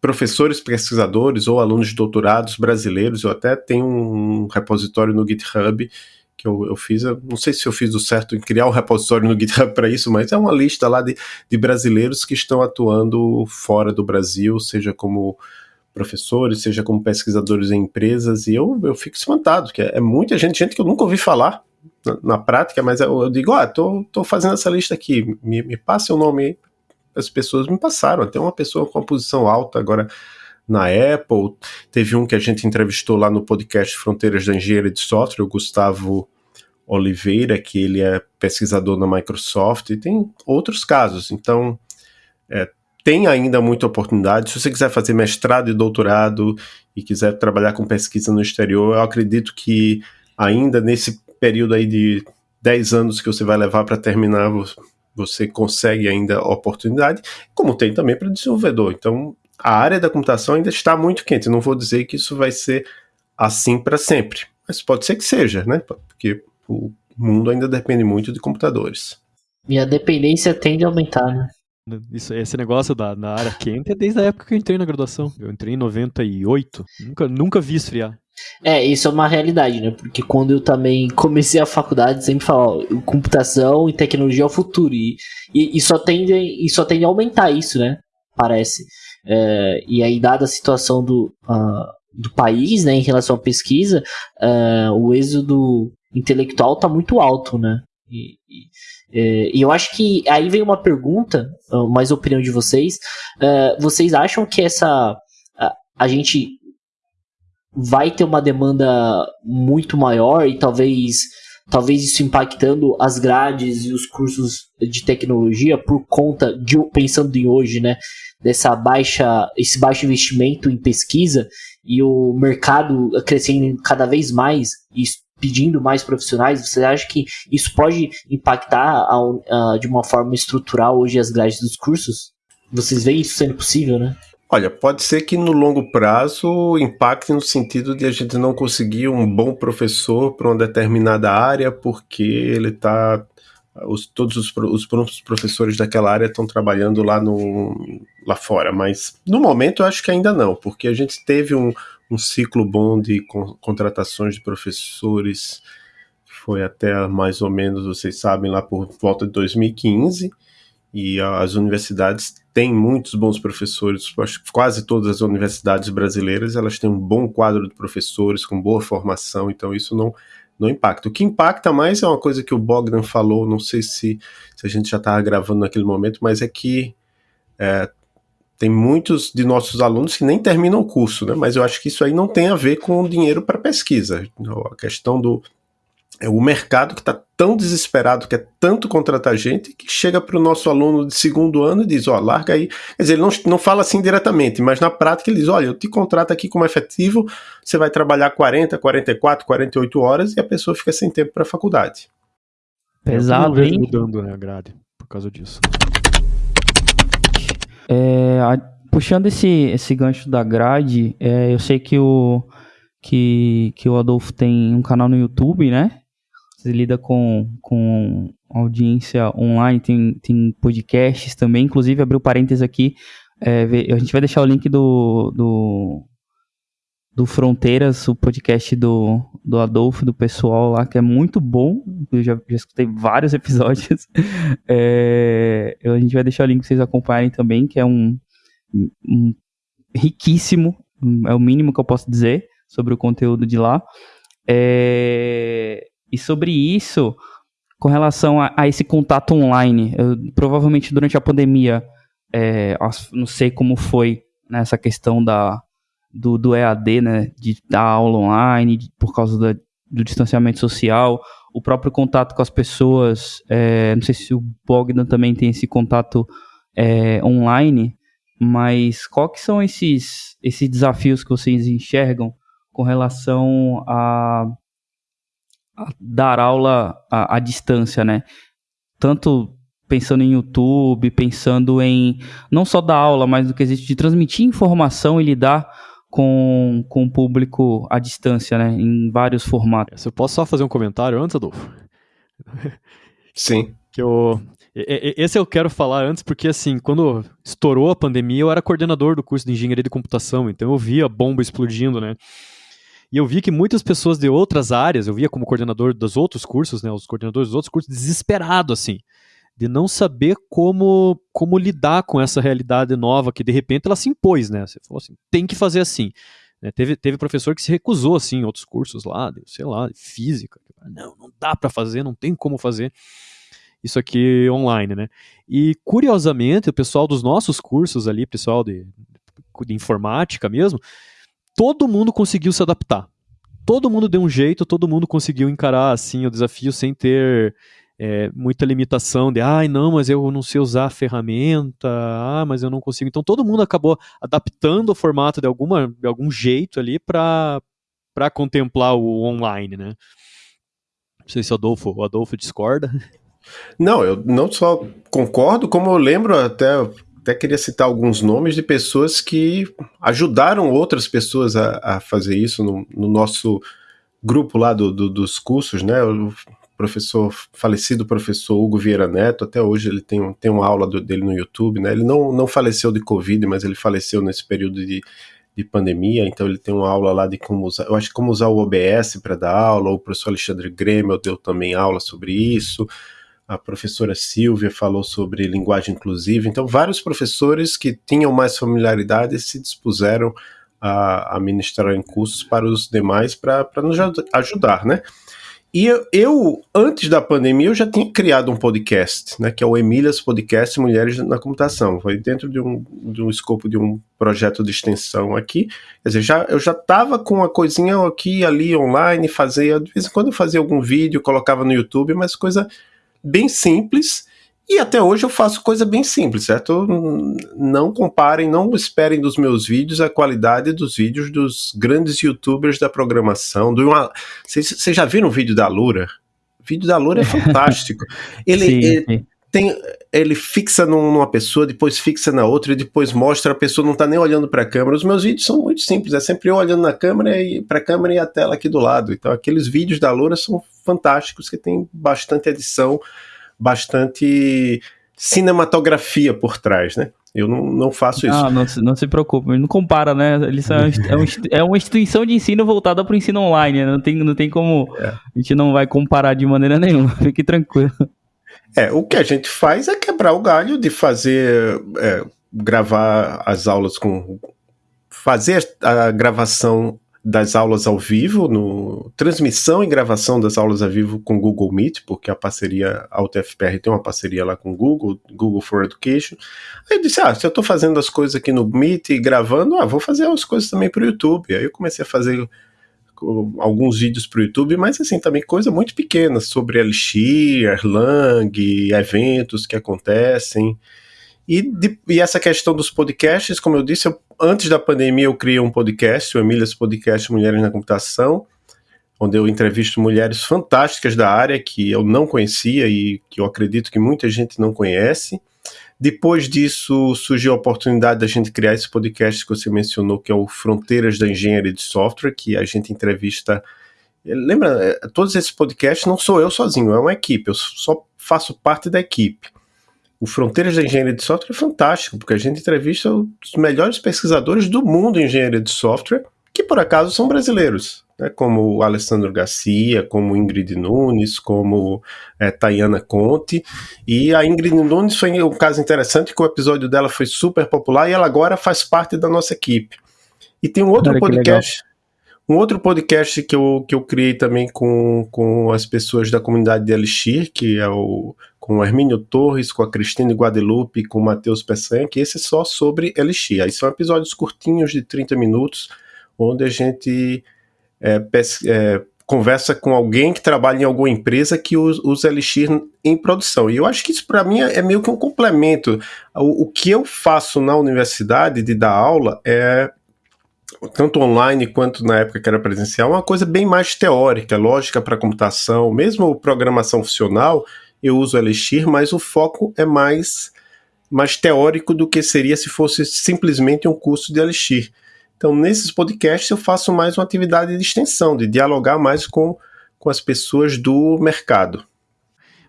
professores pesquisadores ou alunos de doutorados brasileiros. Eu até tenho um repositório no GitHub que eu, eu fiz. Eu não sei se eu fiz o certo em criar um repositório no GitHub para isso, mas é uma lista lá de, de brasileiros que estão atuando fora do Brasil, seja como professores, seja como pesquisadores em empresas, e eu, eu fico espantado, que é, é muita gente, gente que eu nunca ouvi falar na, na prática, mas eu, eu digo, ah, tô, tô fazendo essa lista aqui, me, me passe o nome. As pessoas me passaram, até uma pessoa com uma posição alta agora na Apple. Teve um que a gente entrevistou lá no podcast Fronteiras da Engenharia de Software, o Gustavo Oliveira, que ele é pesquisador na Microsoft, e tem outros casos. Então, é, tem ainda muita oportunidade. Se você quiser fazer mestrado e doutorado e quiser trabalhar com pesquisa no exterior, eu acredito que ainda nesse período aí de 10 anos que você vai levar para terminar, você consegue ainda oportunidade, como tem também para desenvolvedor. Então, a área da computação ainda está muito quente. Não vou dizer que isso vai ser assim para sempre, mas pode ser que seja, né? Porque o mundo ainda depende muito de computadores. E a dependência tende a aumentar, né? Isso, esse negócio da, da área quente é desde a época que eu entrei na graduação. Eu entrei em 98. Nunca, nunca vi esfriar. É, isso é uma realidade, né? Porque quando eu também comecei a faculdade, sempre falava, computação e tecnologia é o futuro. E, e, e, só tende, e só tende a aumentar isso, né? Parece. É, e aí, dada a situação do, uh, do país, né, em relação à pesquisa, uh, o êxodo intelectual está muito alto, né? E, e, é, e, eu acho que aí vem uma pergunta, mais opinião de vocês. Uh, vocês acham que essa a, gente vai ter uma demanda muito maior e talvez talvez isso impactando as grades e os cursos de tecnologia por conta de pensando em hoje, né, dessa baixa esse baixo investimento em pesquisa e o mercado crescendo cada vez mais e pedindo mais profissionais, você acha que isso pode impactar a, de uma forma estrutural hoje as grades dos cursos? Vocês veem isso sendo possível, né? Olha, pode ser que no longo prazo impacte no sentido de a gente não conseguir um bom professor para uma determinada área, porque ele está. Os, todos os, os professores daquela área estão trabalhando lá, no, lá fora. Mas no momento eu acho que ainda não, porque a gente teve um, um ciclo bom de con contratações de professores, foi até mais ou menos, vocês sabem, lá por volta de 2015 e as universidades têm muitos bons professores, quase todas as universidades brasileiras elas têm um bom quadro de professores com boa formação, então isso não não impacta. O que impacta mais é uma coisa que o Bogdan falou, não sei se, se a gente já estava gravando naquele momento, mas é que é, tem muitos de nossos alunos que nem terminam o curso, né? Mas eu acho que isso aí não tem a ver com dinheiro para pesquisa. A questão do, é o mercado que está tão desesperado, que é tanto contratar gente, que chega para o nosso aluno de segundo ano e diz, ó, oh, larga aí. Quer dizer, ele não, não fala assim diretamente, mas na prática ele diz, olha, eu te contrato aqui como efetivo, você vai trabalhar 40, 44, 48 horas e a pessoa fica sem tempo para a faculdade. Pesado, hein? mudando né, a grade por causa disso. É, a, puxando esse, esse gancho da grade, é, eu sei que o, que, que o Adolfo tem um canal no YouTube, né? Você lida com, com audiência online, tem, tem podcasts também. Inclusive, abriu parênteses aqui. É, a gente vai deixar o link do, do, do Fronteiras, o podcast do, do Adolfo, do pessoal lá, que é muito bom. Eu já, já escutei vários [laughs] episódios. É, a gente vai deixar o link para vocês acompanharem também, que é um, um riquíssimo, é o mínimo que eu posso dizer sobre o conteúdo de lá. É, e sobre isso, com relação a, a esse contato online, eu, provavelmente durante a pandemia, é, não sei como foi nessa né, questão da, do, do EAD, né, de dar aula online, de, por causa da, do distanciamento social, o próprio contato com as pessoas, é, não sei se o Bogdan também tem esse contato é, online, mas qual que são esses, esses desafios que vocês enxergam com relação a dar aula à, distância, né? Tanto pensando em YouTube, pensando em não só dar aula, mas do que existe de transmitir informação e lidar com, com o público à distância, né? Em vários formatos. Eu posso só fazer um comentário antes, Adolfo? Sim. Que eu, esse eu quero falar antes, porque assim, quando estourou a pandemia, eu era coordenador do curso de engenharia de computação, então eu via a bomba explodindo, né? E eu vi que muitas pessoas de outras áreas, eu via como coordenador dos outros cursos, né, os coordenadores dos outros cursos, desesperado assim, de não saber como como lidar com essa realidade nova que de repente ela se impôs, né? Você falou assim, tem que fazer assim. Né? Teve, teve professor que se recusou assim, em outros cursos lá, de, sei lá, de física. Não, não dá para fazer, não tem como fazer isso aqui online, né? E curiosamente, o pessoal dos nossos cursos ali, pessoal de, de informática mesmo, todo mundo conseguiu se adaptar. Todo mundo deu um jeito, todo mundo conseguiu encarar assim o desafio sem ter é, muita limitação de, ai, ah, não, mas eu não sei usar a ferramenta, ah, mas eu não consigo. Então todo mundo acabou adaptando o formato de, alguma, de algum jeito ali para contemplar o online, né? Não sei se o Adolfo, o Adolfo discorda. Não, eu não só concordo, como eu lembro até até queria citar alguns nomes de pessoas que ajudaram outras pessoas a, a fazer isso no, no, nosso grupo lá do, do, dos cursos, né? O professor, falecido professor Hugo Vieira Neto, até hoje ele tem, tem uma aula do, dele no YouTube, né? Ele não, não faleceu de Covid, mas ele faleceu nesse período de, de pandemia, então ele tem uma aula lá de como usar, eu acho como usar o OBS para dar aula, o professor Alexandre Grêmio deu também aula sobre isso a professora Silvia falou sobre linguagem inclusiva. Então, vários professores que tinham mais familiaridade se dispuseram a, a ministrar em cursos para os demais para nos ajudar, né? E eu, eu, antes da pandemia, eu já tinha criado um podcast, né, que é o Emílias Podcast Mulheres na Computação. Foi dentro de um, de um escopo de um projeto de extensão aqui. Quer dizer, já, eu já estava com uma coisinha aqui ali online, fazia, de vez em quando eu fazia algum vídeo, colocava no YouTube, mas coisa bem simples. E até hoje eu faço coisa bem simples, certo? Não comparem, não esperem dos meus vídeos a qualidade dos vídeos dos grandes youtubers da programação. Vocês já viram o vídeo da Lura? O vídeo da Lura é [laughs] fantástico. Ele, sim, ele sim. tem, ele fixa numa pessoa, depois fixa na outra e depois mostra a pessoa não está nem olhando para a câmera. Os meus vídeos são muito simples, é sempre eu olhando na câmera e para a câmera e a tela aqui do lado. Então aqueles vídeos da Lura são fantásticos, que tem bastante edição bastante cinematografia por trás, né? Eu não, não faço isso. Ah, não, não se preocupe, não compara, né? Eles é, é, uma instituição de ensino voltada para o ensino online, né? não tem, não tem como. É. A gente não vai comparar de maneira nenhuma, [laughs] fique tranquilo. É, o que a gente faz é quebrar o galho de fazer. É, gravar as aulas com. fazer a gravação das aulas ao vivo, no transmissão e gravação das aulas ao vivo com Google Meet, porque a parceria, a UTFPR tem uma parceria lá com Google, Google for Education. Aí eu disse, ah, se eu estou fazendo as coisas aqui no Meet e gravando, ah, vou fazer as coisas também para o YouTube. Aí eu comecei a fazer alguns vídeos para o YouTube, mas assim, também coisa muito pequena sobre Elixir, Erlang, eventos que acontecem. E, de, e, essa questão dos podcasts, como eu disse, eu, antes da pandemia eu criei um podcast, o Emílias Podcast Mulheres na Computação, onde eu entrevisto mulheres fantásticas da área que eu não conhecia e que eu acredito que muita gente não conhece. Depois disso, surgiu a oportunidade da gente criar esse podcast que você mencionou, que é o Fronteiras da Engenharia de Software, que a gente entrevista. Lembra, é, todos esses podcasts não sou eu sozinho, é uma equipe, eu só faço parte da equipe o Fronteiras da Engenharia de Software é fantástico, porque a gente entrevista os melhores pesquisadores do mundo em engenharia de software, que por acaso são brasileiros, né, como o Alessandro Garcia, como Ingrid Nunes, como é, Tayana Conte. E a Ingrid Nunes foi um caso interessante, que o episódio dela foi super popular e ela agora faz parte da nossa equipe. E tem um outro Cara, podcast. Um outro podcast que eu, que eu criei também com, com as pessoas da comunidade de Elixir, que é o com o Hermínio Torres, com a Cristina Guadalupe, com o Matheus Peçanha, que esse é só sobre Elixir. Aí são episódios curtinhos de 30 minutos, onde a gente é, é, conversa com alguém que trabalha em alguma empresa que usa Elixir em produção. E eu acho que isso para mim é meio que um complemento. O, o que eu faço na universidade de dar aula é tanto online quanto na época que era presencial, uma coisa bem mais teórica, lógica para computação, mesmo programação funcional, eu uso Elixir, mas o foco é mais, mais teórico do que seria se fosse simplesmente um curso de Elixir. Então, nesses podcasts, eu faço mais uma atividade de extensão, de dialogar mais com, com as pessoas do mercado.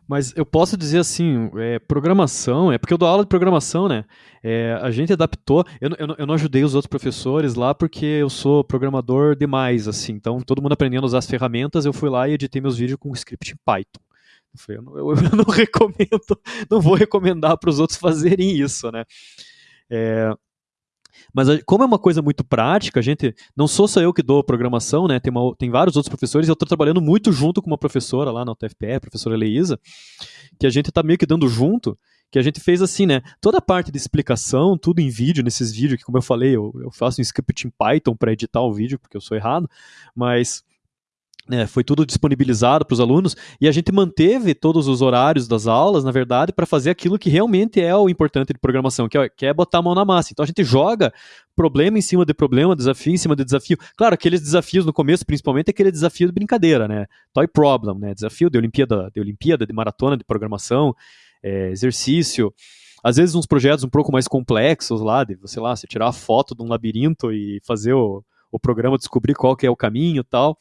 Mas eu posso dizer assim, é, programação, é porque eu dou aula de programação, né? É, a gente adaptou. Eu, eu, eu, não ajudei os outros professores lá porque eu sou programador demais, assim. Então, todo mundo aprendendo a usar as ferramentas, eu fui lá e editei meus vídeos com script em Python. Eu não, eu, [laughs] eu não recomendo, não vou recomendar para os outros fazerem isso, né? É, mas como é uma coisa muito prática, a gente não sou só eu que dou programação, né? Tem, uma, tem vários outros professores. Eu estou trabalhando muito junto com uma professora lá na UTFPE, a professora Leísa, que a gente está meio que dando junto. Que a gente fez assim, né? Toda a parte de explicação, tudo em vídeo, nesses vídeos, que como eu falei, eu, eu faço um script em Python para editar o vídeo, porque eu sou errado, mas é, foi tudo disponibilizado para os alunos e a gente manteve todos os horários das aulas, na verdade, para fazer aquilo que realmente é o importante de programação, que é, que é, botar a mão na massa. Então a gente joga problema em cima de problema, desafio em cima de desafio. Claro, aqueles desafios no começo, principalmente, é aquele desafio de brincadeira, né? Toy problem, né? Desafio de Olimpíada, de Olimpíada, de maratona, de programação, é, exercício. Às vezes uns projetos um pouco mais complexos lá, de, sei lá, você tirar a foto de um labirinto e fazer o, o programa descobrir qual que é o caminho e tal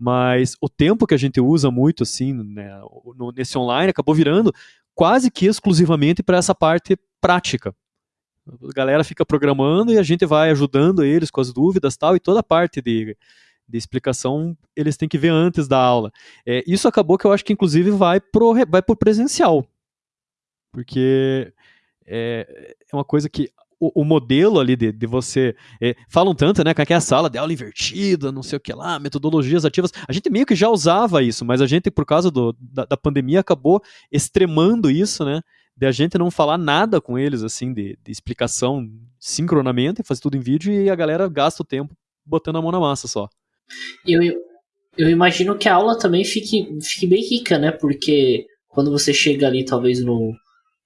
mas o tempo que a gente usa muito assim né, no, nesse online acabou virando quase que exclusivamente para essa parte prática. A galera fica programando e a gente vai ajudando eles com as dúvidas tal, e toda a parte de, de explicação eles têm que ver antes da aula. É, isso acabou que eu acho que inclusive vai pro, vai pro presencial. Porque é, é uma coisa que o, o, modelo ali de, de você. É, falam tanto, né? Que é a sala de aula invertida, não sei o que lá, metodologias ativas. A gente meio que já usava isso, mas a gente, por causa do, da, da pandemia, acabou extremando isso, né? De a gente não falar nada com eles, assim, de, de explicação sincronamente, fazer tudo em vídeo e a galera gasta o tempo botando a mão na massa só. Eu, eu imagino que a aula também fique, fique bem rica, né? Porque quando você chega ali, talvez no,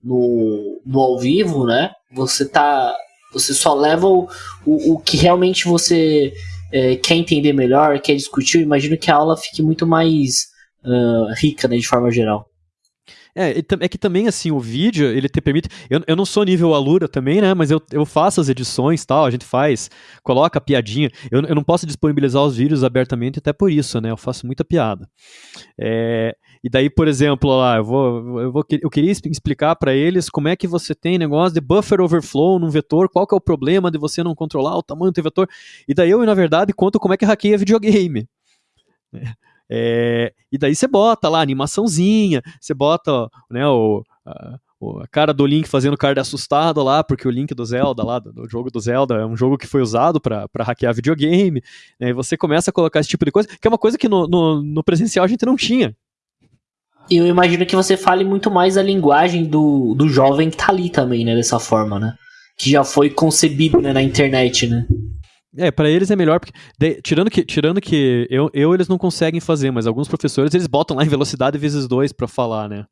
no, no ao vivo, né? Você tá. Você só leva o, o, o que realmente você é, quer entender melhor, quer discutir. Eu imagino que a aula fique muito mais uh, rica, né, de forma geral. É, é que também, assim, o vídeo, ele te permite. Eu, eu não sou nível Alura também, né? Mas eu, eu faço as edições tal, a gente faz, coloca piadinha. Eu, eu não posso disponibilizar os vídeos abertamente, até por isso, né? Eu faço muita piada. É, e daí, por exemplo, lá, eu, vou, eu, vou, eu queria explicar para eles como é que você tem negócio de buffer overflow num vetor, qual que é o problema de você não controlar o tamanho do vetor. E daí eu, na verdade, conto como é que hackeia videogame. É, e daí você bota lá animaçãozinha, você bota né, o, a, a, cara do Link fazendo cara de assustado lá, porque o Link do Zelda lá, do jogo do Zelda, é um jogo que foi usado para hackear videogame. Né, e você começa a colocar esse tipo de coisa, que é uma coisa que no, no, no presencial a gente não tinha. Eu imagino que você fale muito mais a linguagem do, do jovem que tá ali também, né? Dessa forma, né? Que já foi concebido né, na internet, né? É, para eles é melhor, porque de, tirando que, tirando que eu, eu eles não conseguem fazer, mas alguns professores eles botam lá em velocidade vezes dois para falar, né?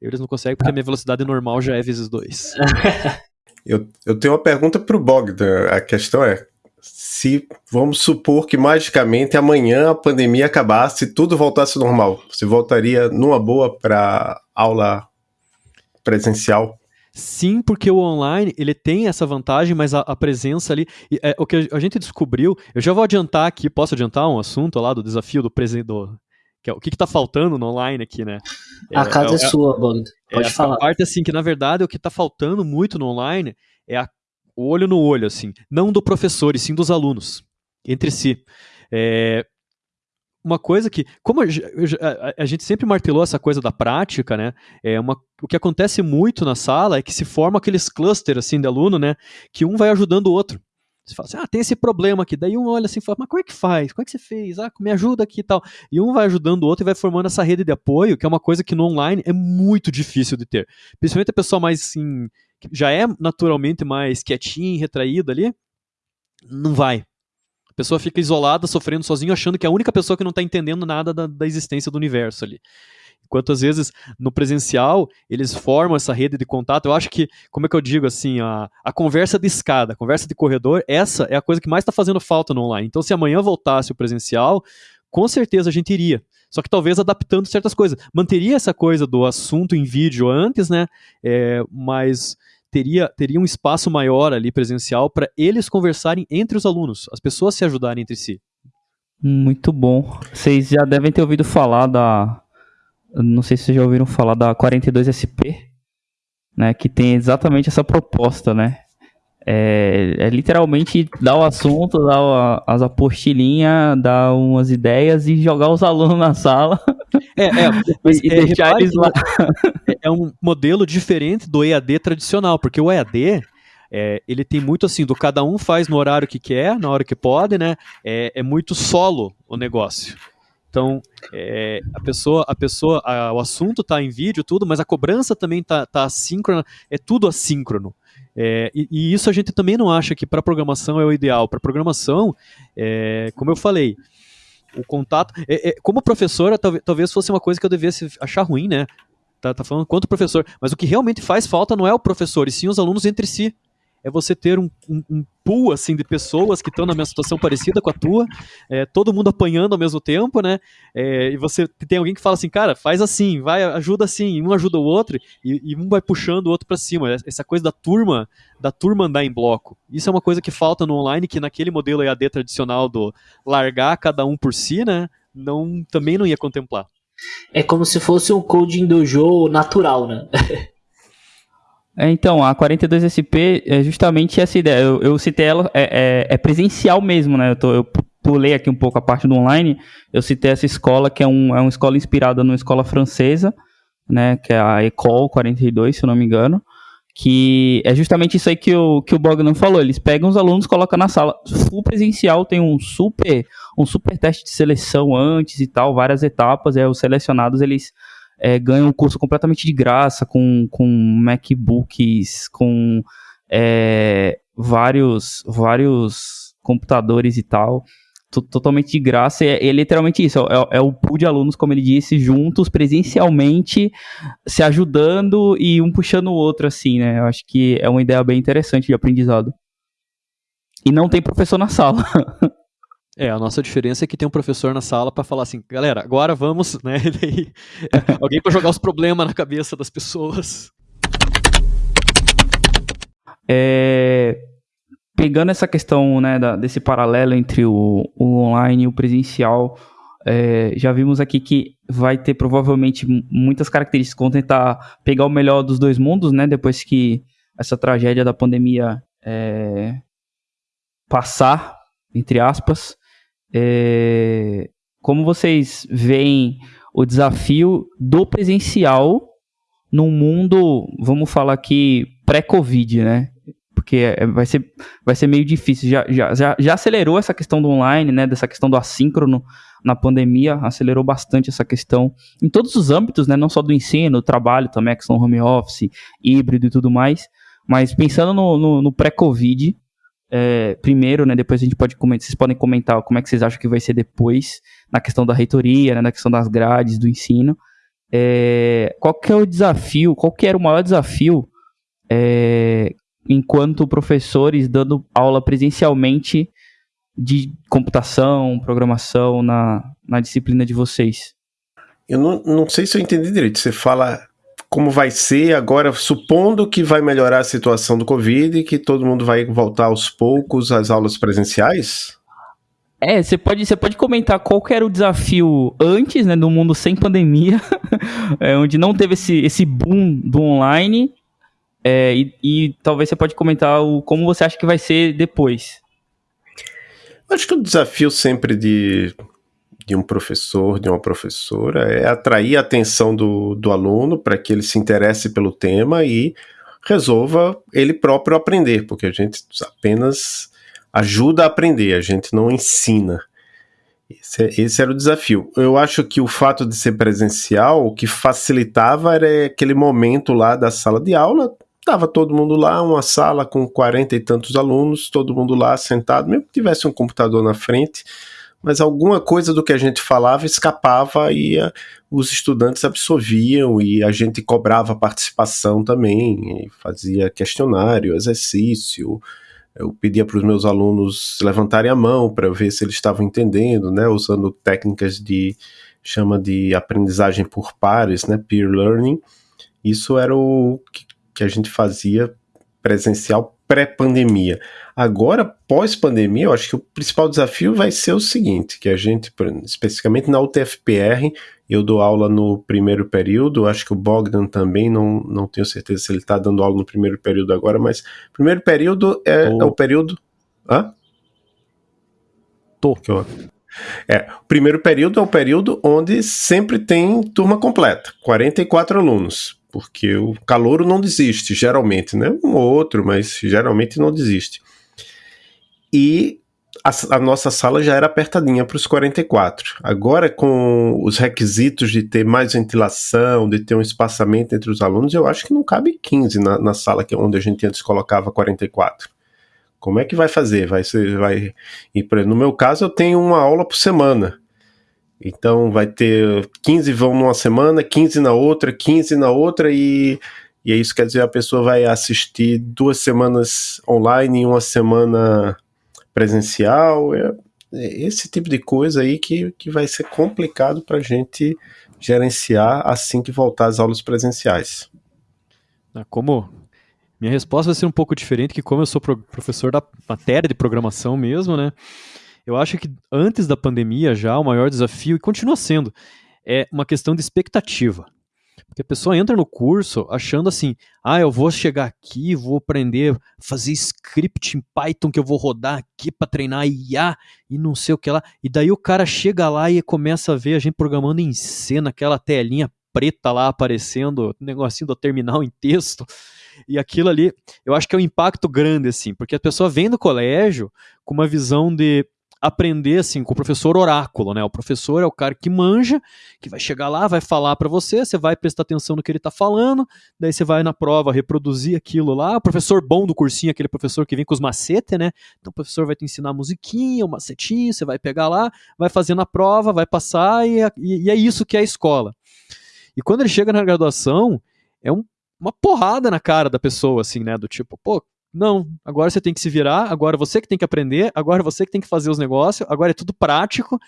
Eles não conseguem porque a minha velocidade normal já é vezes dois. [laughs] [laughs] eu, eu tenho uma pergunta pro Bogdan. A questão é: se vamos supor que magicamente amanhã a pandemia acabasse e tudo voltasse normal, você voltaria numa boa para aula presencial? Sim, porque o online ele tem essa vantagem, mas a, a presença ali. É, o que a gente descobriu, eu já vou adiantar aqui, posso adiantar um assunto lá do desafio do presidente. Que é, o que está faltando no online aqui, né? A é, casa é, é sua, Bogdan. Pode é, falar. A parte assim que, na verdade, o que está faltando muito no online é a o olho no olho, assim, não do professor, e sim dos alunos, entre si. É, uma coisa que, como a, a, a, gente sempre martelou essa coisa da prática, né? É uma, o que acontece muito na sala é que se forma aqueles clusters assim de aluno, né? Que um vai ajudando o outro. Você fala assim, ah, tem esse problema aqui. Daí um olha assim e fala, mas como é que faz? Como é que você fez? Ah, me ajuda aqui e tal. E um vai ajudando o outro e vai formando essa rede de apoio, que é uma coisa que no online é muito difícil de ter. Principalmente a pessoa mais assim, já é naturalmente mais quietinha, retraída ali, não vai. A pessoa fica isolada, sofrendo sozinho, achando que é a única pessoa que não está entendendo nada da, da existência do universo ali. Enquanto às vezes no presencial eles formam essa rede de contato. Eu acho que, como é que eu digo assim, a, a conversa de escada, a conversa de corredor, essa é a coisa que mais está fazendo falta no online. Então, se amanhã voltasse o presencial, com certeza a gente iria. Só que talvez adaptando certas coisas. Manteria essa coisa do assunto em vídeo antes, né? É, mas teria, teria um espaço maior ali presencial para eles conversarem entre os alunos, as pessoas se ajudarem entre si. Muito bom. Vocês já devem ter ouvido falar da. Não sei se vocês já ouviram falar da 42SP, né? Que tem exatamente essa proposta, né? É, é, literalmente dar o assunto, dar o, as apostilinhas, dar umas ideias e jogar os alunos na sala. É, é, [laughs] e é, deixar eles lá. É, [laughs] é um modelo diferente do EAD tradicional, porque o EAD é, ele tem muito assim, do cada um faz no horário que quer, na hora que pode, né? É, é muito solo o negócio. Então, é, a pessoa, a pessoa, a, o assunto está em vídeo, tudo, mas a cobrança também está tá assíncrona, é tudo assíncrono. É, e, e, isso a gente também não acha que para programação é o ideal. Para programação, é, como eu falei, o contato. É, é como professora, talvez, talvez fosse uma coisa que eu devesse achar ruim, né? Tá, tá falando quanto professor. Mas o que realmente faz falta não é o professor, e sim os alunos entre si é você ter um, um, um pool assim, de pessoas que estão na mesma situação parecida com a tua, é, todo mundo apanhando ao mesmo tempo, né? É, e você tem alguém que fala assim, cara, faz assim, vai, ajuda assim, um ajuda o outro, e, e um vai puxando o outro para cima. Essa coisa da turma, da turma andar em bloco. Isso é uma coisa que falta no online, que naquele modelo EAD tradicional do largar cada um por si, né? Não, também não ia contemplar. É como se fosse um coding dojo natural, né? [laughs] É, então, a 42SP é justamente essa ideia. Eu, eu citei ela, é, é, é, presencial mesmo, né? Eu, tô, eu, pulei aqui um pouco a parte do online. Eu citei essa escola, que é, um, é uma escola inspirada numa escola francesa, né? Que é a École 42, se eu não me engano. que é justamente isso aí que o, que o Bogdan falou. Eles pegam os alunos, colocam na sala. Full presencial tem um super, um super teste de seleção antes e tal, várias etapas. É, os selecionados eles é, um curso completamente de graça, com, com MacBooks, com é, vários, vários computadores e tal totalmente de graça. E é, é literalmente isso: é, é, o pool de alunos, como ele disse, juntos, presencialmente, se ajudando e um puxando o outro, assim, né? Eu acho que é uma ideia bem interessante de aprendizado. E não tem professor na sala. [laughs] É, a nossa diferença é que tem um professor na sala para falar assim, galera, agora vamos, né? [laughs] [laughs] Alguém para jogar os problemas na cabeça das pessoas. É, pegando essa questão né, da, desse paralelo entre o, o online e o presencial, é, já vimos aqui que vai ter provavelmente muitas características vão tentar pegar o melhor dos dois mundos, né? Depois que essa tragédia da pandemia é, passar, entre aspas. É, como vocês veem o desafio do presencial num mundo, vamos falar aqui, pré-Covid, né? porque é, vai, ser, vai ser meio difícil. Já, já, já, já acelerou essa questão do online, né? Dessa questão do assíncrono na pandemia, acelerou bastante essa questão em todos os âmbitos, né? Não só do ensino, trabalho também, a questão home office, híbrido e tudo mais. Mas pensando no, no, no pré-Covid, é, primeiro, né? Depois a gente pode comentar, vocês podem comentar como é que vocês acham que vai ser depois, na questão da reitoria, né, na questão das grades, do ensino. É, qual que é o desafio, qual que era o maior desafio é, enquanto professores dando aula presencialmente de computação, programação na, na disciplina de vocês? Eu não, não sei se eu entendi direito. Você fala como vai ser agora, supondo que vai melhorar a situação do Covid e que todo mundo vai voltar aos poucos às aulas presenciais? É, você pode, você pode comentar qual era o desafio antes, né, do mundo sem pandemia, [laughs] é, onde não teve esse, esse boom do online, é, e, e, talvez você pode comentar o, como você acha que vai ser depois. Acho que o desafio sempre de, de um professor, de uma professora, é atrair a atenção do, do aluno para que ele se interesse pelo tema e resolva ele próprio aprender, porque a gente apenas ajuda a aprender, a gente não ensina. Esse, é, esse, era o desafio. Eu acho que o fato de ser presencial, o que facilitava era aquele momento lá da sala de aula, Estava todo mundo lá, uma sala com quarenta e tantos alunos, todo mundo lá sentado, mesmo que tivesse um computador na frente, mas alguma coisa do que a gente falava escapava e a, os estudantes absorviam e a gente cobrava participação também, fazia questionário, exercício. Eu pedia para os meus alunos levantarem a mão para ver se eles estavam entendendo, né, usando técnicas de chama de aprendizagem por pares, né, peer learning. Isso era o que que a gente fazia presencial pré-pandemia. Agora, pós-pandemia, eu acho que o principal desafio vai ser o seguinte, que a gente, especificamente na UTFPR, eu dou aula no primeiro período, acho que o Bogdan também, não, não tenho certeza se ele está dando aula no primeiro período agora, mas primeiro período é, é o período... Hã? Tô. É, o primeiro período é o período onde sempre tem turma completa, 44 alunos porque o calouro não desiste, geralmente, né? Um ou outro, mas geralmente não desiste. E a, a nossa sala já era apertadinha para os 44. Agora, com os requisitos de ter mais ventilação, de ter um espaçamento entre os alunos, eu acho que não cabe 15 na, na sala que é onde a gente antes colocava 44. Como é que vai fazer? Vai vai. No meu caso, eu tenho uma aula por semana. Então vai ter 15 vão numa semana, 15 na outra, 15 na outra e, e isso quer dizer a pessoa vai assistir duas semanas online e uma semana presencial. É, é esse tipo de coisa aí que, que vai ser complicado para a gente gerenciar assim que voltar às aulas presenciais. Ah, como minha resposta vai ser um pouco diferente, que como eu sou professor da matéria de programação mesmo, né? Eu acho que antes da pandemia já o maior desafio, e continua sendo, é uma questão de expectativa. Porque a pessoa entra no curso achando assim: ah, eu vou chegar aqui, vou aprender a fazer script em Python que eu vou rodar aqui para treinar IA e não sei o que lá. E daí o cara chega lá e começa a ver a gente programando em cena, aquela telinha preta lá aparecendo, negocinho do terminal em texto. e aquilo ali, eu acho que é um impacto grande, assim, porque a pessoa vem do colégio com uma visão de aprender assim com o professor oráculo, né? O professor é o cara que manja, que vai chegar lá, vai falar para você, você vai prestar atenção no que ele tá falando, daí você vai na prova reproduzir aquilo lá. O professor bom do cursinho, aquele professor que vem com os macetes, né? Então o professor vai te ensinar musiquinha, o macetinho, você vai pegar lá, vai fazer na prova, vai passar e, é, e é isso que é a escola. E quando ele chega na graduação, é um, uma porrada na cara da pessoa, assim, né? Do tipo, pô, não, agora você tem que se virar, agora você que tem que aprender, agora você que tem que fazer os negócios, agora é tudo prático.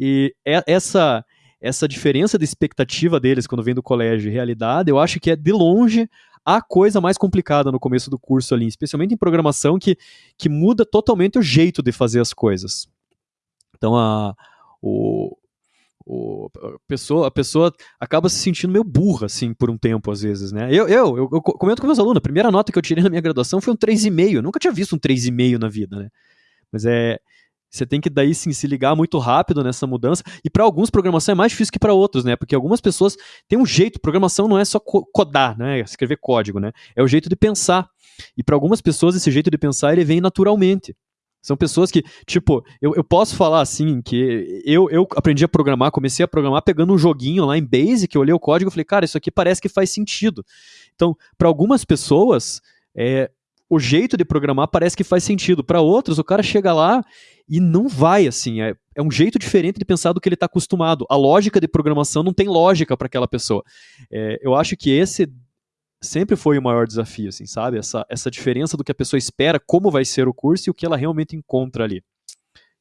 E é essa essa diferença de expectativa deles quando vem do colégio e realidade, eu acho que é de longe a coisa mais complicada no começo do curso ali, especialmente em programação, que, que muda totalmente o jeito de fazer as coisas. Então, a, o, o, a, pessoa, a pessoa acaba se sentindo meio burra, assim, por um tempo, às vezes, né? Eu, eu, eu, eu comento com meus alunos, a primeira nota que eu tirei na minha graduação foi um 3,5. Eu nunca tinha visto um 3,5 na vida, né? Mas é. Você tem que daí sim se ligar muito rápido nessa mudança. E para alguns programação é mais difícil que para outros, né? Porque algumas pessoas têm um jeito, programação não é só codar, né? Escrever código, né? É o jeito de pensar. E para algumas pessoas esse jeito de pensar ele vem naturalmente. São pessoas que, tipo, eu, eu posso falar assim, que eu, eu aprendi a programar, comecei a programar pegando um joguinho lá em Basic, eu olhei o código e falei, cara, isso aqui parece que faz sentido. Então, para algumas pessoas, é, o jeito de programar parece que faz sentido. Para outros, o cara chega lá e não vai, assim. É, é um jeito diferente de pensar do que ele está acostumado. A lógica de programação não tem lógica para aquela pessoa. É, eu acho que esse sempre foi o maior desafio, assim, sabe? Essa, essa diferença do que a pessoa espera, como vai ser o curso e o que ela realmente encontra ali.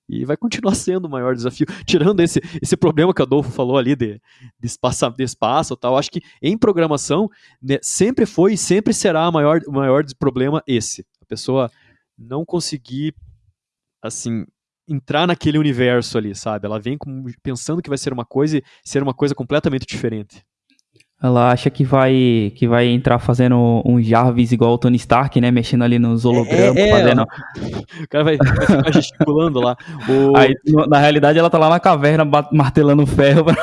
E vai continuar [laughs] sendo o maior desafio. Tirando esse, esse problema que o Adolfo falou ali de, de, espaço, de espaço tal, acho que em programação né, sempre foi e sempre será o maior, maior problema esse. A pessoa não conseguir, assim, entrar naquele universo ali, sabe? Ela vem com, pensando que vai ser uma coisa e ser uma coisa completamente diferente. Ela acha que vai que vai entrar fazendo um Jarvis igual o Tony Stark, né? Mexendo ali nos hologramas, é, é, fazendo. O cara vai, vai ficar gesticulando lá. O... [laughs] Aí, na realidade, ela tá lá na caverna martelando ferro pra,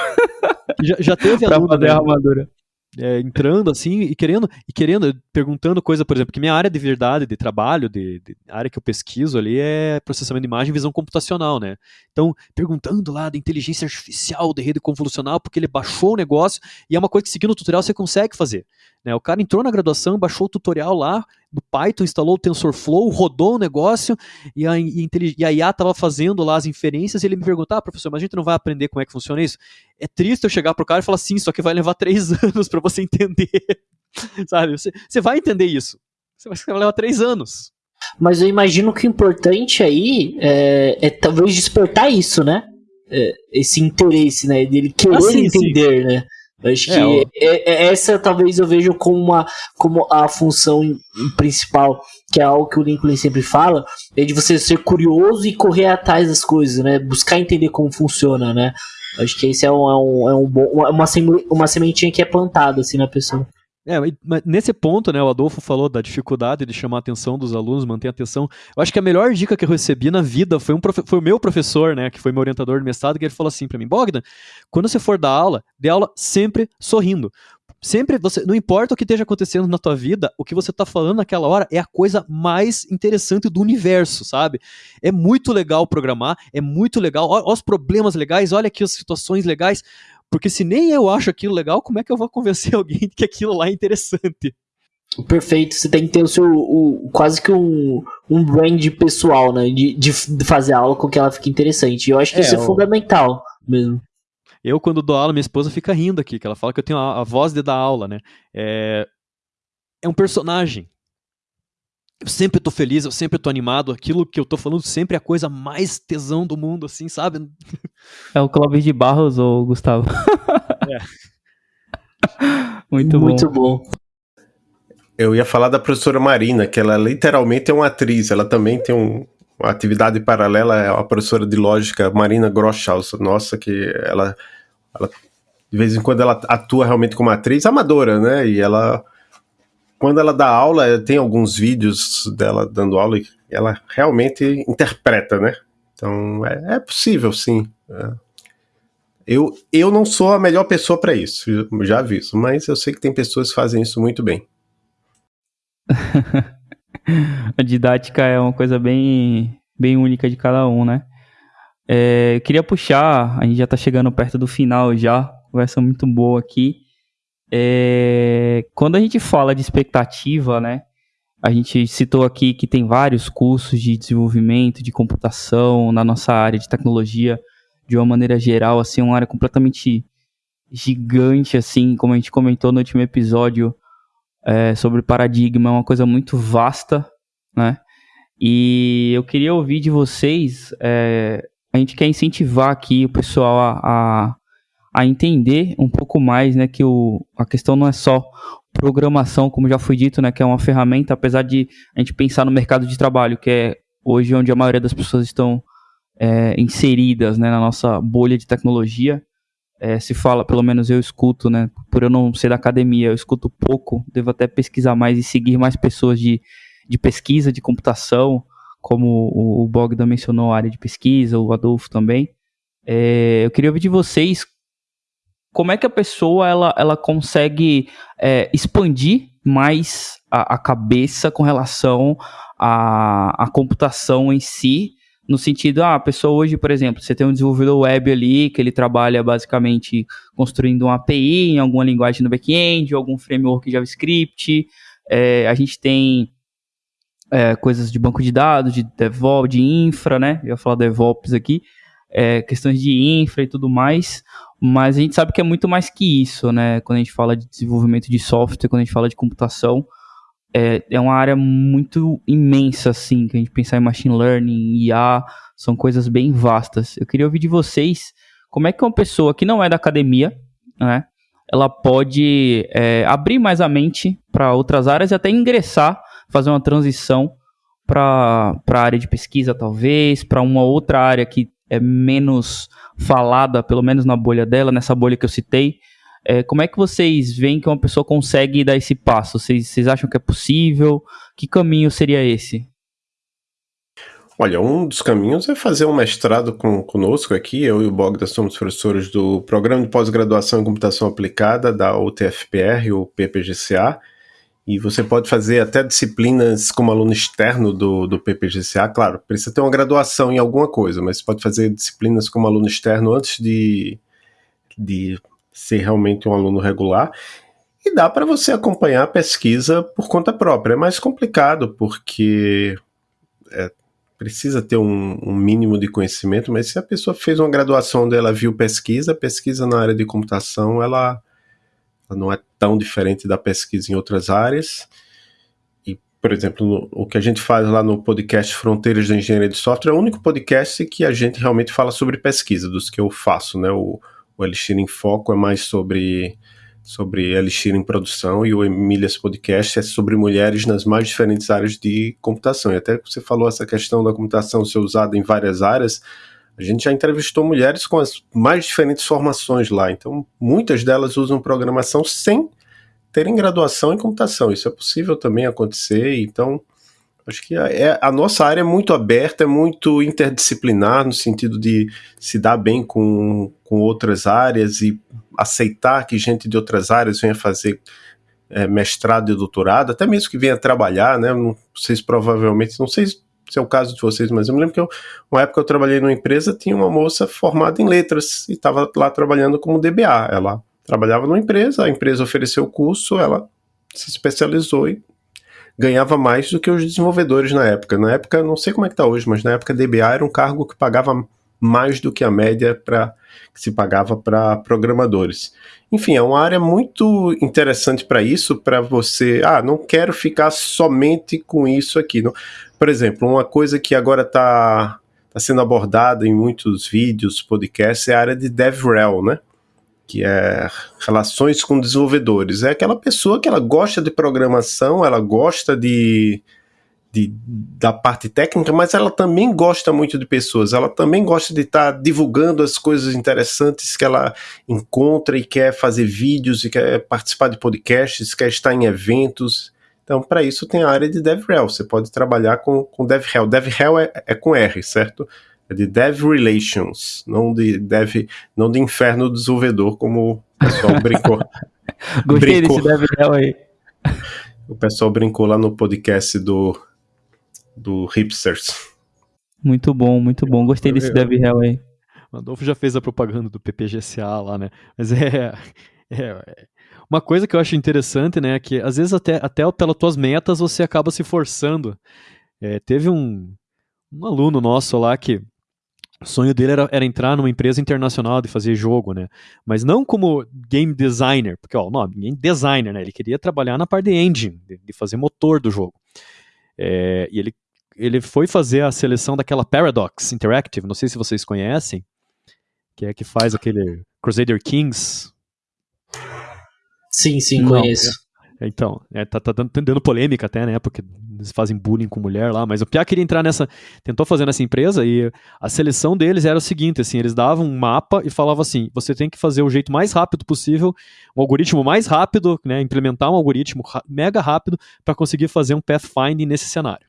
já, já teve [laughs] pra fazer a armadura é, entrando assim e querendo, e querendo, perguntando coisa, por exemplo, que minha área de verdade, de trabalho, de, de área que eu pesquiso ali é processamento de imagem e visão computacional, né? Então, perguntando lá da inteligência artificial, de rede convolucional, porque ele baixou o negócio e é uma coisa que seguindo o tutorial você consegue fazer. Né? O cara entrou na graduação, baixou o tutorial lá do Python, instalou o TensorFlow, rodou o negócio e a, e a IA estava fazendo lá as inferências e ele me perguntou, ah, professor, mas a gente não vai aprender como é que funciona isso? É triste eu chegar pro cara e falar, sim, só que vai levar três [laughs] anos para você entender. [laughs] Sabe? Você, você vai entender isso. Você vai, levar três anos. Mas eu imagino que o importante aí é, é talvez despertar isso, né? É, esse interesse, né? Dele querer ah, sim, entender, sim. né? Acho é, que é, é, essa talvez eu vejo como, uma, como a função principal, que é algo que o Lincoln sempre fala, é de você ser curioso e correr atrás das coisas, né? Buscar entender como funciona, né? Acho que esse é, um, é, um, é um bom, uma, uma sementinha que é plantada assim na pessoa. É, nesse ponto, né, o Adolfo falou da dificuldade de chamar a atenção dos alunos, manter a atenção. Eu acho que a melhor dica que eu recebi na vida foi, um foi o meu professor, né, que foi meu orientador de mestrado, que ele falou assim para mim: Bogdan, quando você for dar aula, dê aula sempre sorrindo. Sempre você, não importa o que esteja acontecendo na tua vida, o que você está falando naquela hora é a coisa mais interessante do universo, sabe? É muito legal programar, é muito legal. Olha os problemas legais, olha aqui as situações legais porque se nem eu acho aquilo legal, como é que eu vou convencer [laughs] alguém de que aquilo lá é interessante? Perfeito, você tem que ter o seu o, quase que um, um brand pessoal, né? De, de, fazer a aula com que ela fique interessante. E eu acho que é, isso é fundamental mesmo. Eu, quando dou aula, minha esposa fica rindo aqui, que ela fala que eu tenho a, a voz de dar aula, né? É, é um personagem eu sempre tô feliz, eu sempre tô animado. Aquilo que eu tô falando sempre é a coisa mais tesão do mundo, assim, sabe? [laughs] É o Clóvis de Barros ou Gustavo? É. [laughs] Muito bom. Muito bom. Eu ia falar da professora Marina, que ela literalmente é uma atriz. Ela também tem um, uma atividade paralela, é a professora de lógica Marina Groschhaus. Nossa, que ela, ela de vez em quando ela atua realmente como atriz amadora, né? E ela quando ela dá aula, tem alguns vídeos dela dando aula e ela realmente interpreta, né? Então é, é possível, sim. É. Eu, eu não sou a melhor pessoa para isso, já aviso, mas eu sei que tem pessoas que fazem isso muito bem. [laughs] a didática é uma coisa bem, bem única de cada um, né? É, eu queria puxar, a gente já está chegando perto do final já, conversa muito boa aqui. É, quando a gente fala de expectativa, né? A gente citou aqui que tem vários cursos de desenvolvimento, de computação na nossa área de tecnologia, de uma maneira geral, assim, uma área completamente gigante, assim, como a gente comentou no último episódio é, sobre paradigma, é uma coisa muito vasta, né? E eu queria ouvir de vocês, é, a gente quer incentivar aqui o pessoal a, a, a, entender um pouco mais, né, que o, a questão não é só programação, como já foi dito, né, que é uma ferramenta, apesar de a gente pensar no mercado de trabalho, que é hoje onde a maioria das pessoas estão é, inseridas, né, na nossa bolha de tecnologia, é, se fala, pelo menos eu escuto, né? Por eu não ser da academia, eu escuto pouco, devo até pesquisar mais e seguir mais pessoas de, de pesquisa, de computação, como o, o Bogdan mencionou, a área de pesquisa, o Adolfo também. É, eu queria ouvir de vocês como é que a pessoa ela, ela consegue é, expandir mais a, a, cabeça com relação à, à computação em si? No sentido, ah, a pessoa hoje, por exemplo, você tem um desenvolvedor web ali, que ele trabalha basicamente construindo uma API em alguma linguagem no back-end, algum framework JavaScript, é, a gente tem é, coisas de banco de dados, de DevOps, de infra, né, eu ia falar DevOps aqui, é, questões de infra e tudo mais, mas a gente sabe que é muito mais que isso, né, quando a gente fala de desenvolvimento de software, quando a gente fala de computação, é, é uma área muito imensa, assim, que a gente pensar em machine learning, IA, são coisas bem vastas. Eu queria ouvir de vocês como é que uma pessoa que não é da academia, né, ela pode é, abrir mais a mente para outras áreas e até ingressar, fazer uma transição para a área de pesquisa, talvez, para uma outra área que é menos falada, pelo menos na bolha dela, nessa bolha que eu citei, é, como é que vocês veem que uma pessoa consegue dar esse passo? Vocês, vocês acham que é possível? Que caminho seria esse? Olha, um dos caminhos é fazer um mestrado com, conosco aqui. Eu e o Bogdan somos professores do Programa de Pós-Graduação em Computação Aplicada da UTFPR, o PPGCA. E você pode fazer até disciplinas como aluno externo do, do PPGCA. Claro, precisa ter uma graduação em alguma coisa, mas você pode fazer disciplinas como aluno externo antes de, de ser realmente um aluno regular. E dá para você acompanhar a pesquisa por conta própria. É mais complicado, porque é, precisa ter um, um, mínimo de conhecimento, mas se a pessoa fez uma graduação onde ela viu pesquisa, pesquisa na área de computação, ela, não é tão diferente da pesquisa em outras áreas. E, por exemplo, o que a gente faz lá no podcast Fronteiras da Engenharia de Software é o único podcast que a gente realmente fala sobre pesquisa, dos que eu faço, né? O, o Elixir em Foco é mais sobre, sobre Elixir em produção e o Emílias Podcast é sobre mulheres nas mais diferentes áreas de computação. E até você falou essa questão da computação ser usada em várias áreas, a gente já entrevistou mulheres com as mais diferentes formações lá. Então, muitas delas usam programação sem terem graduação em computação. Isso é possível também acontecer. Então, Acho que a, é, a nossa área é muito aberta, é muito interdisciplinar, no sentido de se dar bem com, com outras áreas e aceitar que gente de outras áreas venha fazer é, mestrado e doutorado, até mesmo que venha trabalhar, né? Não, vocês provavelmente, não sei se é o caso de vocês, mas eu me lembro que eu, uma época eu trabalhei numa empresa, tinha uma moça formada em letras e estava lá trabalhando como DBA. Ela trabalhava numa empresa, a empresa ofereceu o curso, ela se especializou e ganhava mais do que os desenvolvedores na época. Na época, não sei como é que está hoje, mas na época DBA era um cargo que pagava mais do que a média para que se pagava para programadores. Enfim, é uma área muito interessante para isso, para você, ah, não quero ficar somente com isso aqui. Não. Por exemplo, uma coisa que agora está tá sendo abordada em muitos vídeos, podcasts, é a área de DevRel, né? que é relações com desenvolvedores. É aquela pessoa que ela gosta de programação, ela gosta de, de, da parte técnica, mas ela também gosta muito de pessoas, ela também gosta de estar tá divulgando as coisas interessantes que ela encontra e quer fazer vídeos e quer participar de podcasts, quer estar em eventos. Então, para isso tem a área de DevRel. Você pode trabalhar com, com DevRel. DevRel é, é com R, certo? é de Dev Relations, não de Dev, não de Inferno do Desenvolvedor, como o pessoal [laughs] brincou. Gostei brincou. desse Dev Hell aí. O pessoal brincou lá no podcast do, do Hipsters. Muito bom, muito bom. Gostei desse Dev Hell aí. O Adolfo já fez a propaganda do PPGCA lá, né? Mas é, é, [laughs] é, Uma coisa que eu acho interessante, né? É que às vezes até, até pelas tuas metas você acaba se forçando. É, teve um, um aluno nosso lá que o sonho dele era, era, entrar numa empresa internacional de fazer jogo, né? Mas não como game designer, porque ó, o nome, game designer, né? Ele queria trabalhar na parte de engine, de, de fazer motor do jogo. É, e ele, ele foi fazer a seleção daquela Paradox Interactive, não sei se vocês conhecem, que é que faz aquele Crusader Kings. Sim, sim, conheço. Então, é, tá, tá dando, dando, polêmica até, né? Porque eles fazem bullying com mulher lá, mas o Pia queria entrar nessa. Tentou fazer nessa empresa e a seleção deles era o seguinte: assim, eles davam um mapa e falavam assim: você tem que fazer o jeito mais rápido possível, um algoritmo mais rápido, né? Implementar um algoritmo mega rápido para conseguir fazer um pathfinding nesse cenário.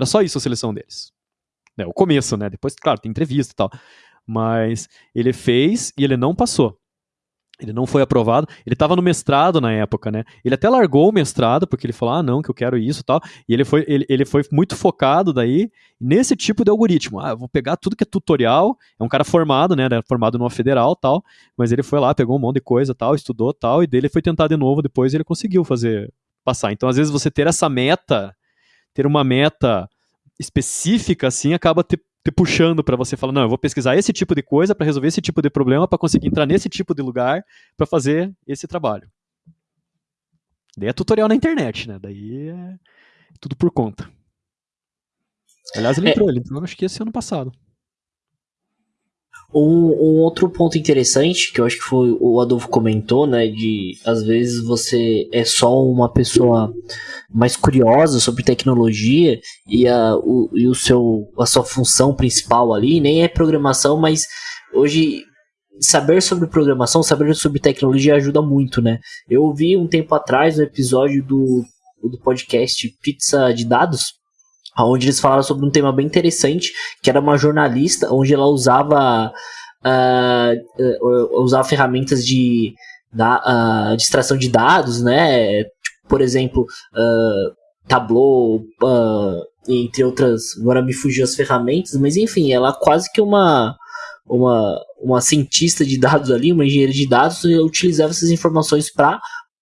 Era só isso a seleção deles. É, o começo, né? Depois, claro, tem entrevista e tal. Mas ele fez e ele não passou. Ele não foi aprovado. Ele estava no mestrado na época, né? Ele até largou o mestrado, porque ele falou, ah, não, que eu quero isso e tal. E ele foi, ele, ele foi muito focado daí nesse tipo de algoritmo. Ah, vou pegar tudo que é tutorial. É um cara formado, né? Formado numa federal tal. Mas ele foi lá, pegou um monte de coisa tal, estudou tal. E dele foi tentar de novo depois e ele conseguiu fazer, passar. Então, às vezes, você ter essa meta, ter uma meta específica, assim, acaba te te puxando para você falar, não, eu vou pesquisar esse tipo de coisa para resolver esse tipo de problema, para conseguir entrar nesse tipo de lugar para fazer esse trabalho. Daí é tutorial na internet, né? Daí é tudo por conta. Aliás, ele é. entrou, ele entrou acho que esse ano passado. Um, um, outro ponto interessante, que eu acho que foi o Adolfo comentou, né? De às vezes você é só uma pessoa mais curiosa sobre tecnologia e a, o, e o seu, a sua função principal ali nem é programação, mas hoje saber sobre programação, saber sobre tecnologia ajuda muito, né? Eu ouvi um tempo atrás um episódio do, do podcast Pizza de Dados onde eles falaram sobre um tema bem interessante, que era uma jornalista, onde ela usava uh, uh, usava ferramentas de, da, uh, extração de dados, né? Tipo, por exemplo, Tableau, entre outras. Agora me fugiu as ferramentas, mas enfim, ela quase que uma uma, uma cientista de dados ali, uma engenheira de dados, utilizava essas informações para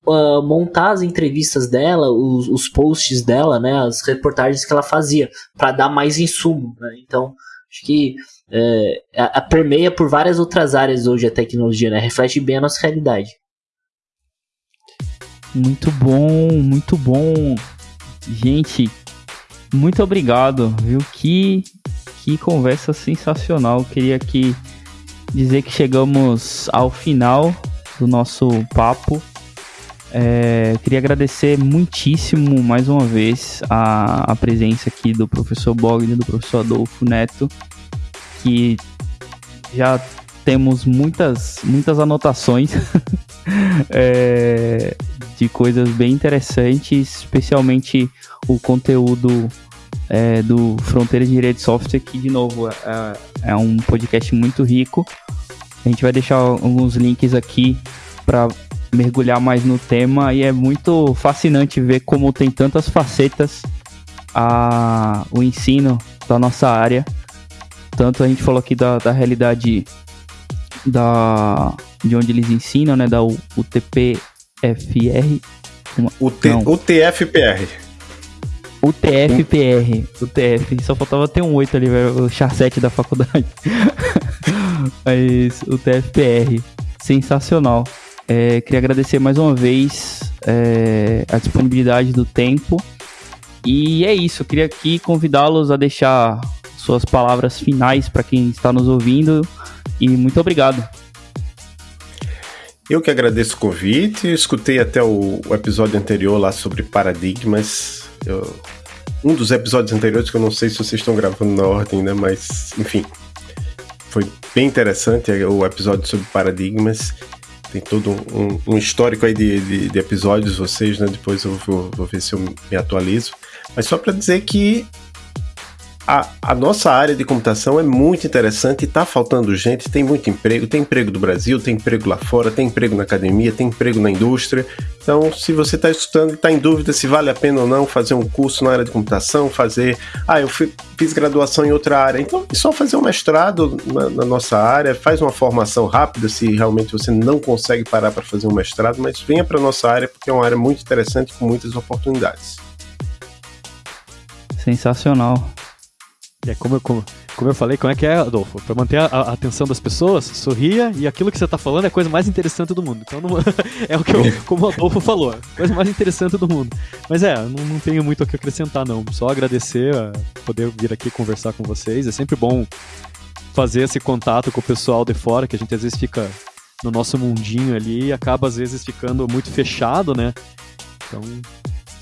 uh, montar as entrevistas dela, os, os, posts dela, né, as reportagens que ela fazia, para dar mais insumo. Né? Então, acho que é, a, a permeia por várias outras áreas hoje a tecnologia, né? reflete bem a nossa realidade. Muito bom, muito bom. Gente, muito obrigado, viu? Que, que conversa sensacional. Queria aqui dizer que chegamos ao final do nosso papo. É, queria agradecer muitíssimo mais uma vez a, a presença aqui do professor Bogner, do professor Adolfo Neto, que já temos muitas, muitas anotações [laughs] é, de coisas bem interessantes, especialmente o conteúdo é, do Fronteira de Direito de Software, que, de novo, é, é um podcast muito rico. A gente vai deixar alguns links aqui para mergulhar mais no tema e é muito fascinante ver como tem tantas facetas a, o ensino da nossa área. Tanto a gente falou aqui da, da realidade da, de onde eles ensinam, né? Da UTPFR. Uma, UT, não. UTFPR. UTFPR. UTF. Só faltava ter um 8 ali, velho. O char 7 da faculdade. [laughs] Mas UTFPR. Sensacional. É, queria agradecer mais uma vez é, a disponibilidade do tempo. E é isso, eu queria aqui convidá-los a deixar suas palavras finais para quem está nos ouvindo. E muito obrigado. Eu que agradeço o convite. escutei até o, o, episódio anterior lá sobre paradigmas. Eu, um dos episódios anteriores que eu não sei se vocês estão gravando na ordem, né? Mas, enfim, foi bem interessante o episódio sobre paradigmas tem todo um, um histórico aí de, de, de, episódios, vocês, né? Depois eu vou, vou ver se eu me atualizo. Mas só para dizer que a, a, nossa área de computação é muito interessante, está faltando gente, tem muito emprego, tem emprego do Brasil, tem emprego lá fora, tem emprego na academia, tem emprego na indústria. Então, se você está estudando e está em dúvida se vale a pena ou não fazer um curso na área de computação, fazer. Ah, eu fui, fiz graduação em outra área. Então, é só fazer um mestrado na, na nossa área, faz uma formação rápida se realmente você não consegue parar para fazer um mestrado, mas venha para nossa área porque é uma área muito interessante com muitas oportunidades. Sensacional. É como eu, como, como eu falei, como é que é, Adolfo? Para manter a, a, atenção das pessoas, sorria e aquilo que você está falando é a coisa mais interessante do mundo. Então, não, [laughs] é o que eu, como o Adolfo falou, a coisa mais interessante do mundo. Mas é, não, não tenho muito o que acrescentar, não. Só agradecer a poder vir aqui conversar com vocês. É sempre bom fazer esse contato com o pessoal de fora, que a gente às vezes fica no nosso mundinho ali e acaba às vezes ficando muito fechado, né? Então,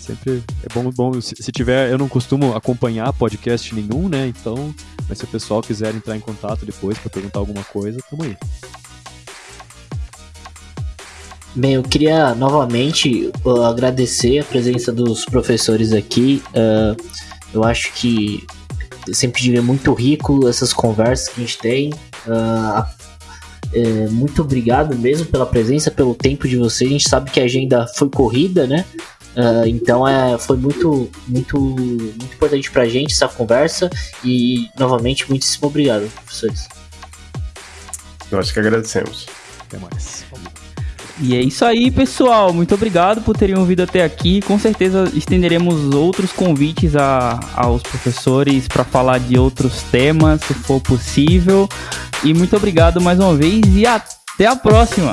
sempre é bom, bom se, se, tiver, eu não costumo acompanhar podcast nenhum, né? Então, mas se o pessoal quiser entrar em contato depois para perguntar alguma coisa, tamo aí. Bem, eu queria novamente uh, agradecer a presença dos professores aqui. Uh, eu acho que sempre diria muito rico essas conversas que a gente tem. Uh, é, muito obrigado mesmo pela presença, pelo tempo de vocês. A gente sabe que a agenda foi corrida, né? Uh, então é, foi muito, muito, muito importante pra gente essa conversa e novamente muitíssimo obrigado, professores. Nós que agradecemos. Até mais. E é isso aí, pessoal. Muito obrigado por terem ouvido até aqui. Com certeza estenderemos outros convites a, aos professores para falar de outros temas, se for possível. E muito obrigado mais uma vez e até a próxima.